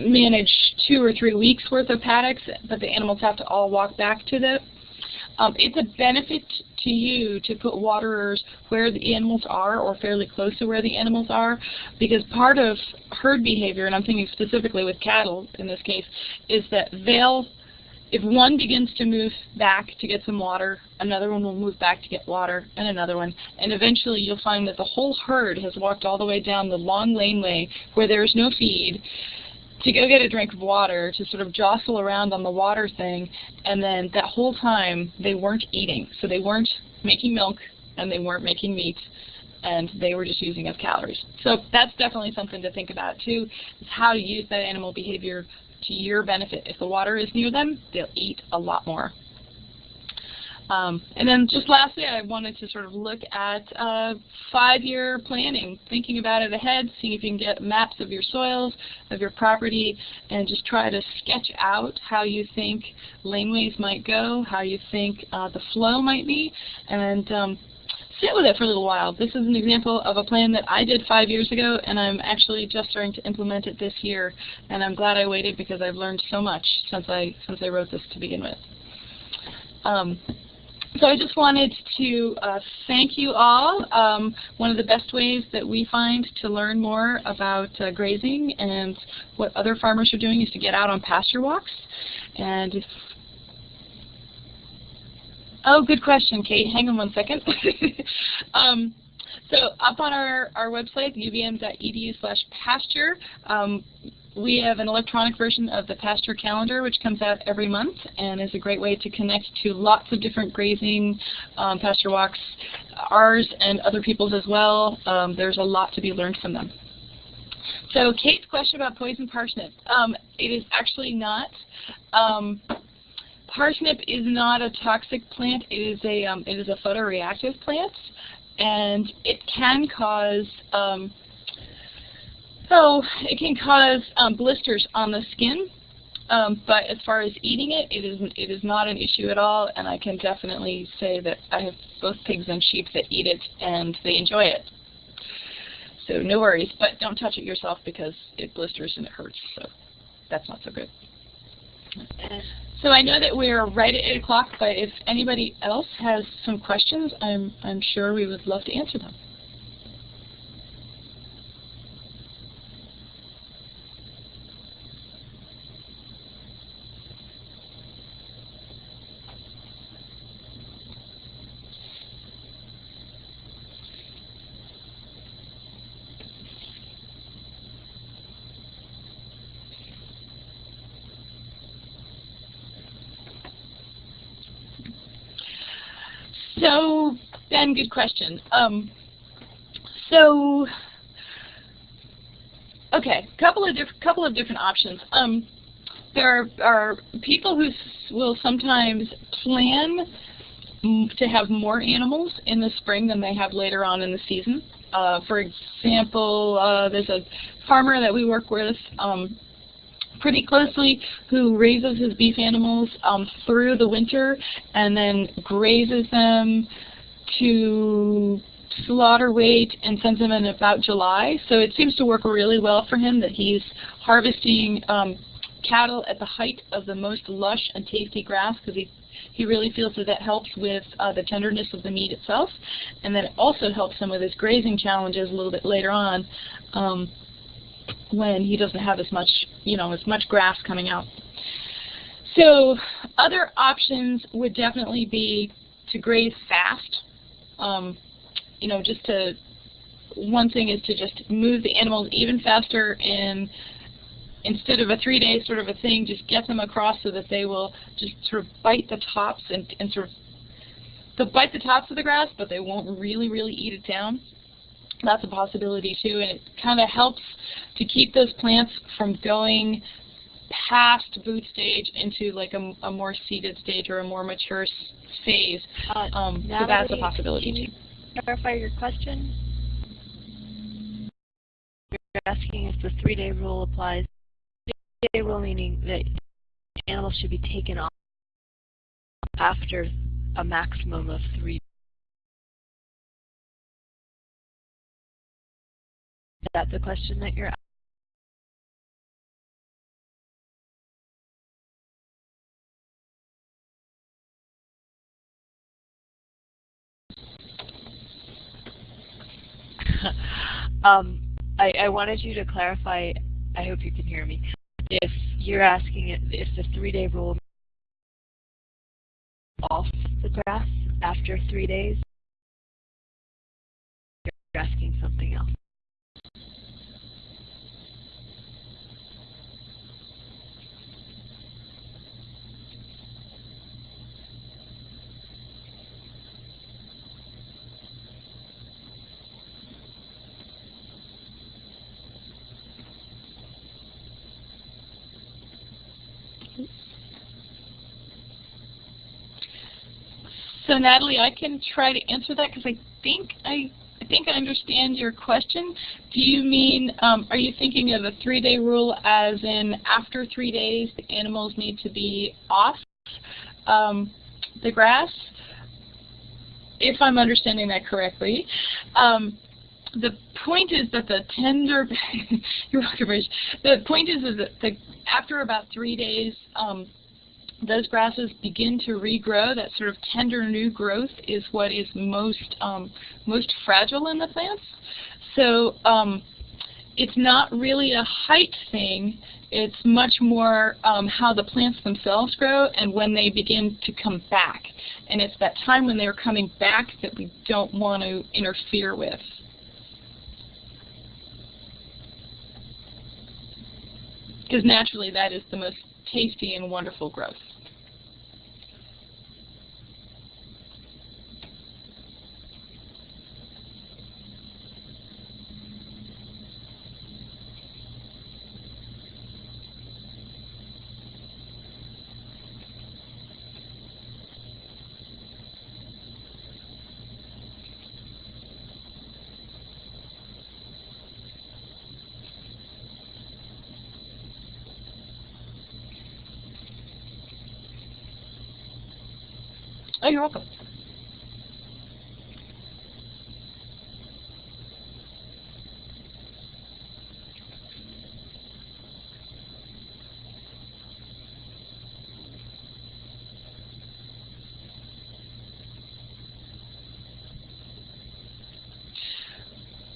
manage two or three weeks worth of paddocks, but the animals have to all walk back to the um, it's a benefit to you to put waterers where the animals are or fairly close to where the animals are because part of herd behavior, and I'm thinking specifically with cattle in this case, is that they'll, if one begins to move back to get some water, another one will move back to get water, and another one. And eventually you'll find that the whole herd has walked all the way down the long laneway where there is no feed to go get a drink of water, to sort of jostle around on the water thing, and then that whole time they weren't eating. So they weren't making milk and they weren't making meat and they were just using up calories. So that's definitely something to think about too, is how to use that animal behavior to your benefit. If the water is near them, they'll eat a lot more. Um, and then just lastly, I wanted to sort of look at uh, five-year planning, thinking about it ahead, seeing if you can get maps of your soils, of your property, and just try to sketch out how you think laneways might go, how you think uh, the flow might be, and um, sit with it for a little while. This is an example of a plan that I did five years ago, and I'm actually just starting to implement it this year. And I'm glad I waited because I've learned so much since I since I wrote this to begin with. Um, so I just wanted to uh, thank you all. Um, one of the best ways that we find to learn more about uh, grazing and what other farmers are doing is to get out on pasture walks. And if Oh, good question, Kate. Hang on one second. um, so up on our, our website, uvm.edu slash pasture, um, we have an electronic version of the pasture calendar which comes out every month and is a great way to connect to lots of different grazing um, pasture walks, ours and other people's as well. Um, there's a lot to be learned from them. So Kate's question about poison parsnip. Um, it is actually not. Um, parsnip is not a toxic plant. It is a um, it is a photoreactive plant, and it can cause um, so it can cause um, blisters on the skin. Um, but as far as eating it, it is it is not an issue at all, and I can definitely say that I have both pigs and sheep that eat it, and they enjoy it. So no worries, but don't touch it yourself because it blisters and it hurts. So that's not so good. So I know that we're right at 8 o'clock, but if anybody else has some questions, I'm, I'm sure we would love to answer them. Ben, good question. Um, so, okay, a couple of different couple of different options. Um, there are, are people who will sometimes plan to have more animals in the spring than they have later on in the season. Uh, for example, uh, there's a farmer that we work with um, pretty closely who raises his beef animals um, through the winter and then grazes them to slaughter weight and sends them in about July. So it seems to work really well for him that he's harvesting um, cattle at the height of the most lush and tasty grass because he he really feels that that helps with uh, the tenderness of the meat itself, and then it also helps him with his grazing challenges a little bit later on. Um, when he doesn't have as much, you know, as much grass coming out. So other options would definitely be to graze fast. Um, you know, just to, one thing is to just move the animals even faster and instead of a three-day sort of a thing, just get them across so that they will just sort of bite the tops and, and sort of, they'll bite the tops of the grass, but they won't really, really eat it down. That's a possibility too, and it kind of helps to keep those plants from going past boot stage into like a, a more seeded stage or a more mature phase. Uh, um, so that's a possibility too. Clarify your question. You're asking if the three-day rule applies. Three-day rule meaning that animals should be taken off after a maximum of three Is that the question that you're um, I, I, wanted you to clarify, I hope you can hear me, if you're asking if the three-day rule off the grass after three days, you're asking something else. So Natalie, I can try to answer that because I think I, I think I understand your question. Do you mean, um, are you thinking of a three-day rule as in after three days the animals need to be off um, the grass? If I'm understanding that correctly. Um, the point is that the tender, you're welcome, Rich. The point is, is that the, after about three days, um, those grasses begin to regrow, that sort of tender new growth is what is most um, most fragile in the plants. So um, it's not really a height thing. It's much more um, how the plants themselves grow and when they begin to come back. And it's that time when they're coming back that we don't want to interfere with. Because naturally that is the most tasty and wonderful growth. Oh, you're welcome.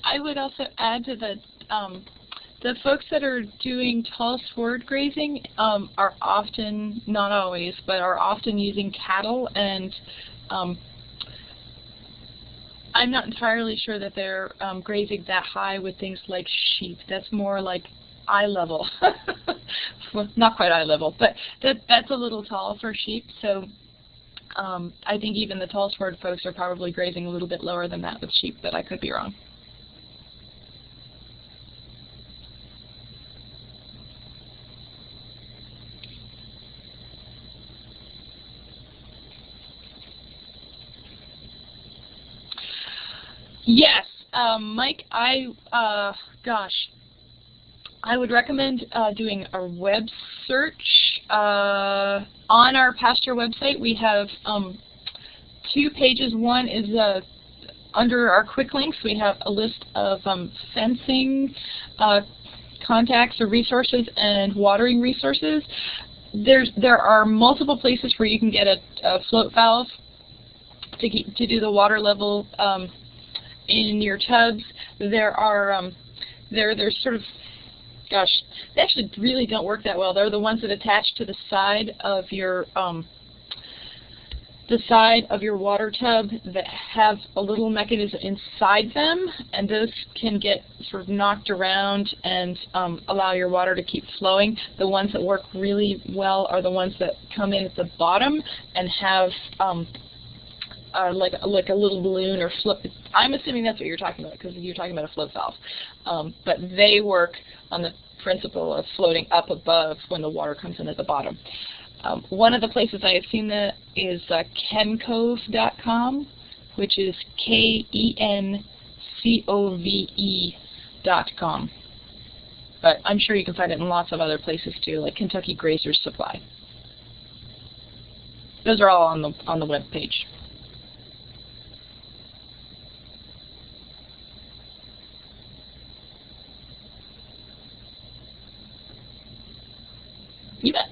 I would also add to the um, the folks that are doing tall sward grazing um, are often, not always, but are often using cattle and um, I'm not entirely sure that they're um, grazing that high with things like sheep. That's more like eye level. well, not quite eye level, but that that's a little tall for sheep. So um, I think even the tall sward folks are probably grazing a little bit lower than that with sheep, but I could be wrong. Yes, Mike, I, uh, gosh, I would recommend uh, doing a web search. Uh, on our pasture website, we have um, two pages. One is uh, under our quick links, we have a list of um, fencing uh, contacts or resources and watering resources. There's, there are multiple places where you can get a, a float valve to, keep, to do the water level um, in your tubs. There are um, there there's sort of gosh, they actually really don't work that well. They're the ones that attach to the side of your um, the side of your water tub that have a little mechanism inside them, and those can get sort of knocked around and um, allow your water to keep flowing. The ones that work really well are the ones that come in at the bottom and have um, uh, like like a little balloon or float. I'm assuming that's what you're talking about because you're talking about a float valve. Um, but they work on the principle of floating up above when the water comes in at the bottom. Um, one of the places I have seen that is uh, kencove.com, which is K-E-N-C-O-V-E dot com. But I'm sure you can find it in lots of other places too, like Kentucky Graziers Supply. Those are all on the on the web page. You bet.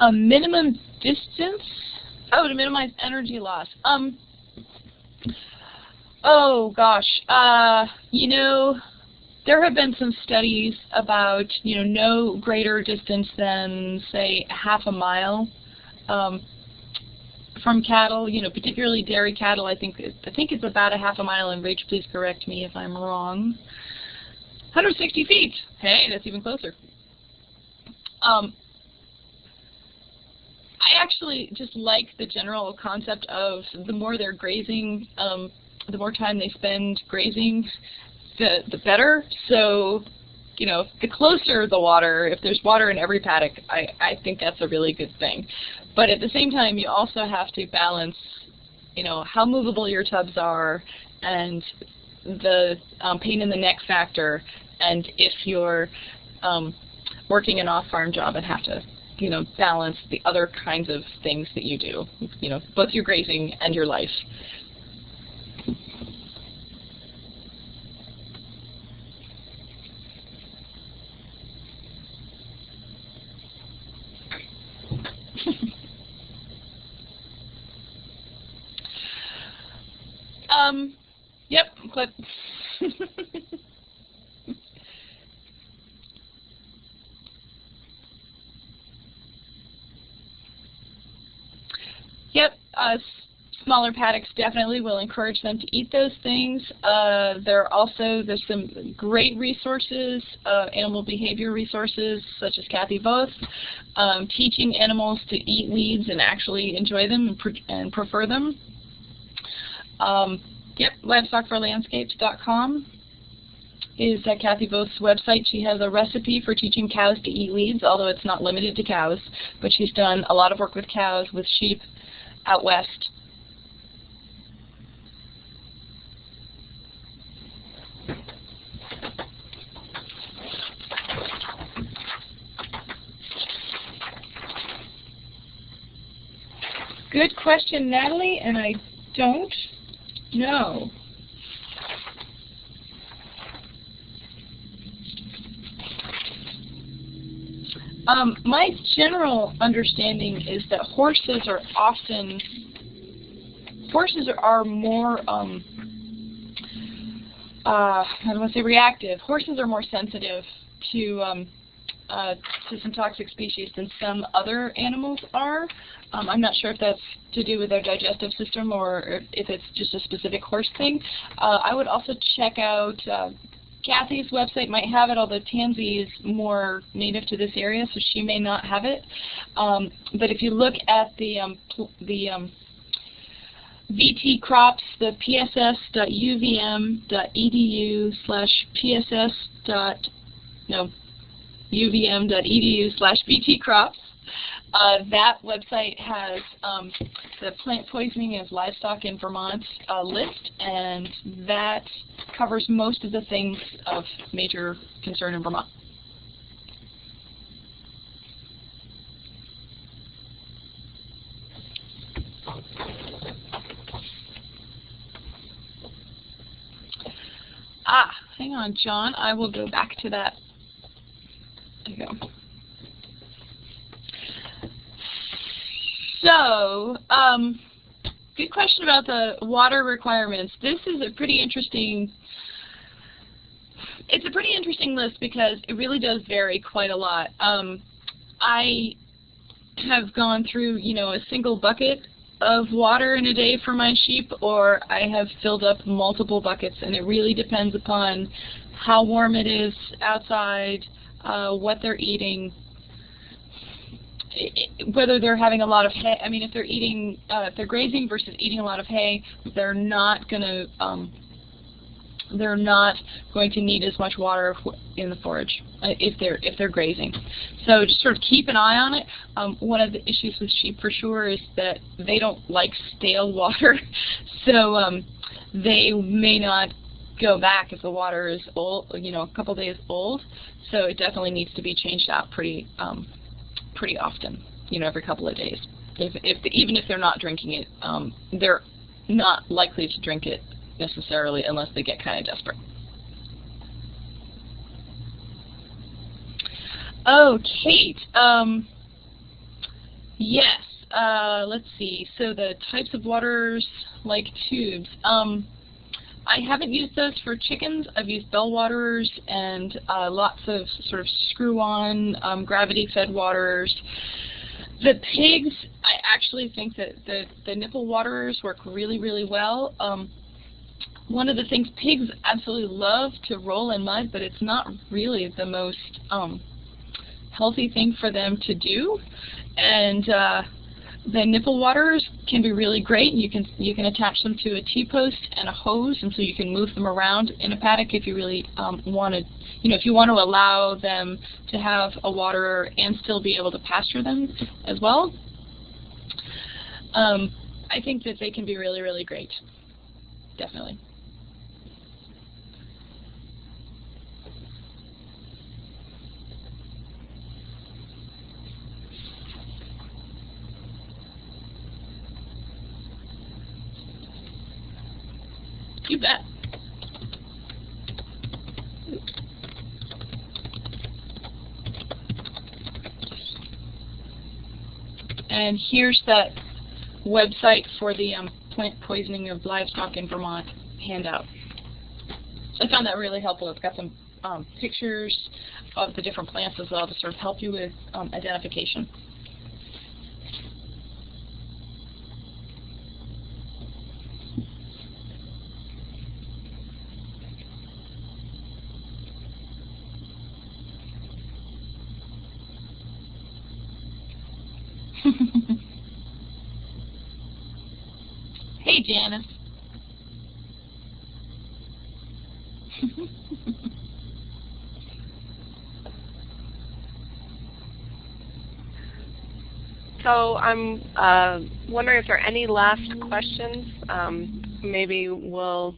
A minimum distance? Oh, to minimize energy loss. Um. Oh gosh. Uh, you know, there have been some studies about you know no greater distance than say half a mile um, from cattle. You know, particularly dairy cattle. I think I think it's about a half a mile. And Rach, please correct me if I'm wrong. 160 feet. Hey, that's even closer. Um, I actually just like the general concept of the more they're grazing, um, the more time they spend grazing, the, the better. So, you know, the closer the water, if there's water in every paddock, I, I think that's a really good thing. But at the same time, you also have to balance, you know, how movable your tubs are and the um, pain in the neck factor and if you're um, working an off-farm job and have to, you know, balance the other kinds of things that you do, you know, both your grazing and your life. um, yep, but Yep, uh, smaller paddocks definitely will encourage them to eat those things. Uh, there are also there's some great resources, uh, animal behavior resources such as Kathy Voth, um, teaching animals to eat weeds and actually enjoy them and, pre and prefer them. Um, yep, livestockforlandscapes.com is uh, Kathy Voth's website. She has a recipe for teaching cows to eat weeds, although it's not limited to cows. But she's done a lot of work with cows, with sheep, out west. Good question, Natalie, and I don't know. Um, my general understanding is that horses are often horses are more um, uh, I don't want to say reactive. Horses are more sensitive to um, uh, to some toxic species than some other animals are. Um, I'm not sure if that's to do with their digestive system or if it's just a specific horse thing. Uh, I would also check out uh, Kathy's website might have it, although Tansy is more native to this area, so she may not have it. Um, but if you look at the um, the um, vtcrops, the pss.uvm.edu slash pss. no uvm.edu slash vtcrops. Uh, that website has um, the plant poisoning of livestock in Vermont uh, list, and that covers most of the things of major concern in Vermont. Ah, hang on, John. I will go back to that. There you go. So, um, good question about the water requirements. This is a pretty interesting, it's a pretty interesting list because it really does vary quite a lot. Um, I have gone through, you know, a single bucket of water in a day for my sheep or I have filled up multiple buckets and it really depends upon how warm it is outside, uh, what they're eating, whether they're having a lot of hay, I mean, if they're eating, uh, if they're grazing versus eating a lot of hay, they're not going to, um, they're not going to need as much water in the forage uh, if they're if they're grazing. So just sort of keep an eye on it. Um, one of the issues with sheep for sure is that they don't like stale water, so um, they may not go back if the water is old, you know, a couple days old. So it definitely needs to be changed out pretty um, pretty often, you know, every couple of days. If, if even if they're not drinking it, um, they're not likely to drink it necessarily unless they get kind of desperate. Oh, Kate. Um, yes. Uh, let's see. So the types of waters like tubes. Um, I haven't used those for chickens. I've used bell waterers and uh, lots of sort of screw-on um, gravity-fed waterers. The pigs, I actually think that the, the nipple waterers work really, really well. Um, one of the things pigs absolutely love to roll in mud, but it's not really the most um, healthy thing for them to do. And uh, the nipple waters can be really great. You can you can attach them to a T-post and a hose, and so you can move them around in a paddock if you really um, want to, you know, if you want to allow them to have a waterer and still be able to pasture them as well. Um, I think that they can be really, really great. Definitely. You bet. And here's that website for the um, plant poisoning of livestock in Vermont handout. I found that really helpful. It's got some um, pictures of the different plants as well to sort of help you with um, identification. hey, Janice. So I'm uh, wondering if there are any last questions. Um, maybe we'll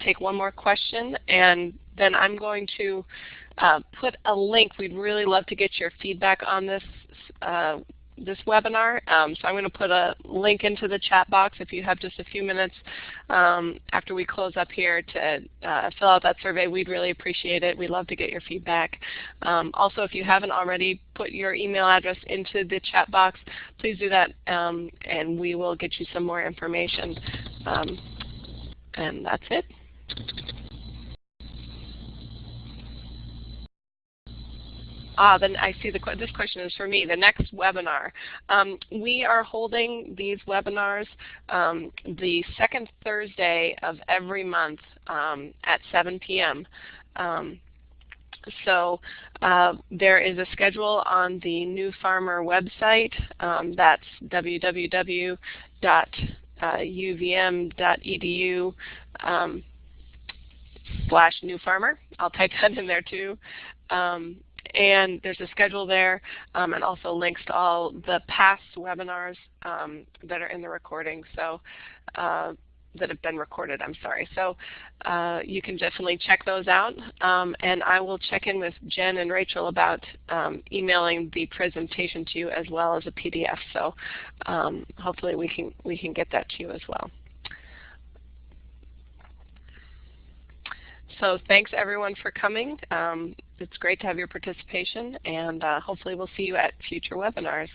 take one more question, and then I'm going to uh, put a link. We'd really love to get your feedback on this uh, this webinar. Um, so I'm going to put a link into the chat box if you have just a few minutes um, after we close up here to uh, fill out that survey. We'd really appreciate it. We'd love to get your feedback. Um, also, if you haven't already put your email address into the chat box, please do that um, and we will get you some more information. Um, and that's it. Ah, then I see the this question is for me. The next webinar. Um, we are holding these webinars um, the second Thursday of every month um, at 7 p.m. Um, so uh, there is a schedule on the New Farmer website. Um, that's www.uvm.edu um, slash new farmer. I'll type that in there too. Um, and there's a schedule there um, and also links to all the past webinars um, that are in the recording. So uh, that have been recorded, I'm sorry. So uh, you can definitely check those out. Um, and I will check in with Jen and Rachel about um, emailing the presentation to you as well as a PDF. So um, hopefully we can, we can get that to you as well. So thanks everyone for coming. Um, it's great to have your participation and uh, hopefully we'll see you at future webinars.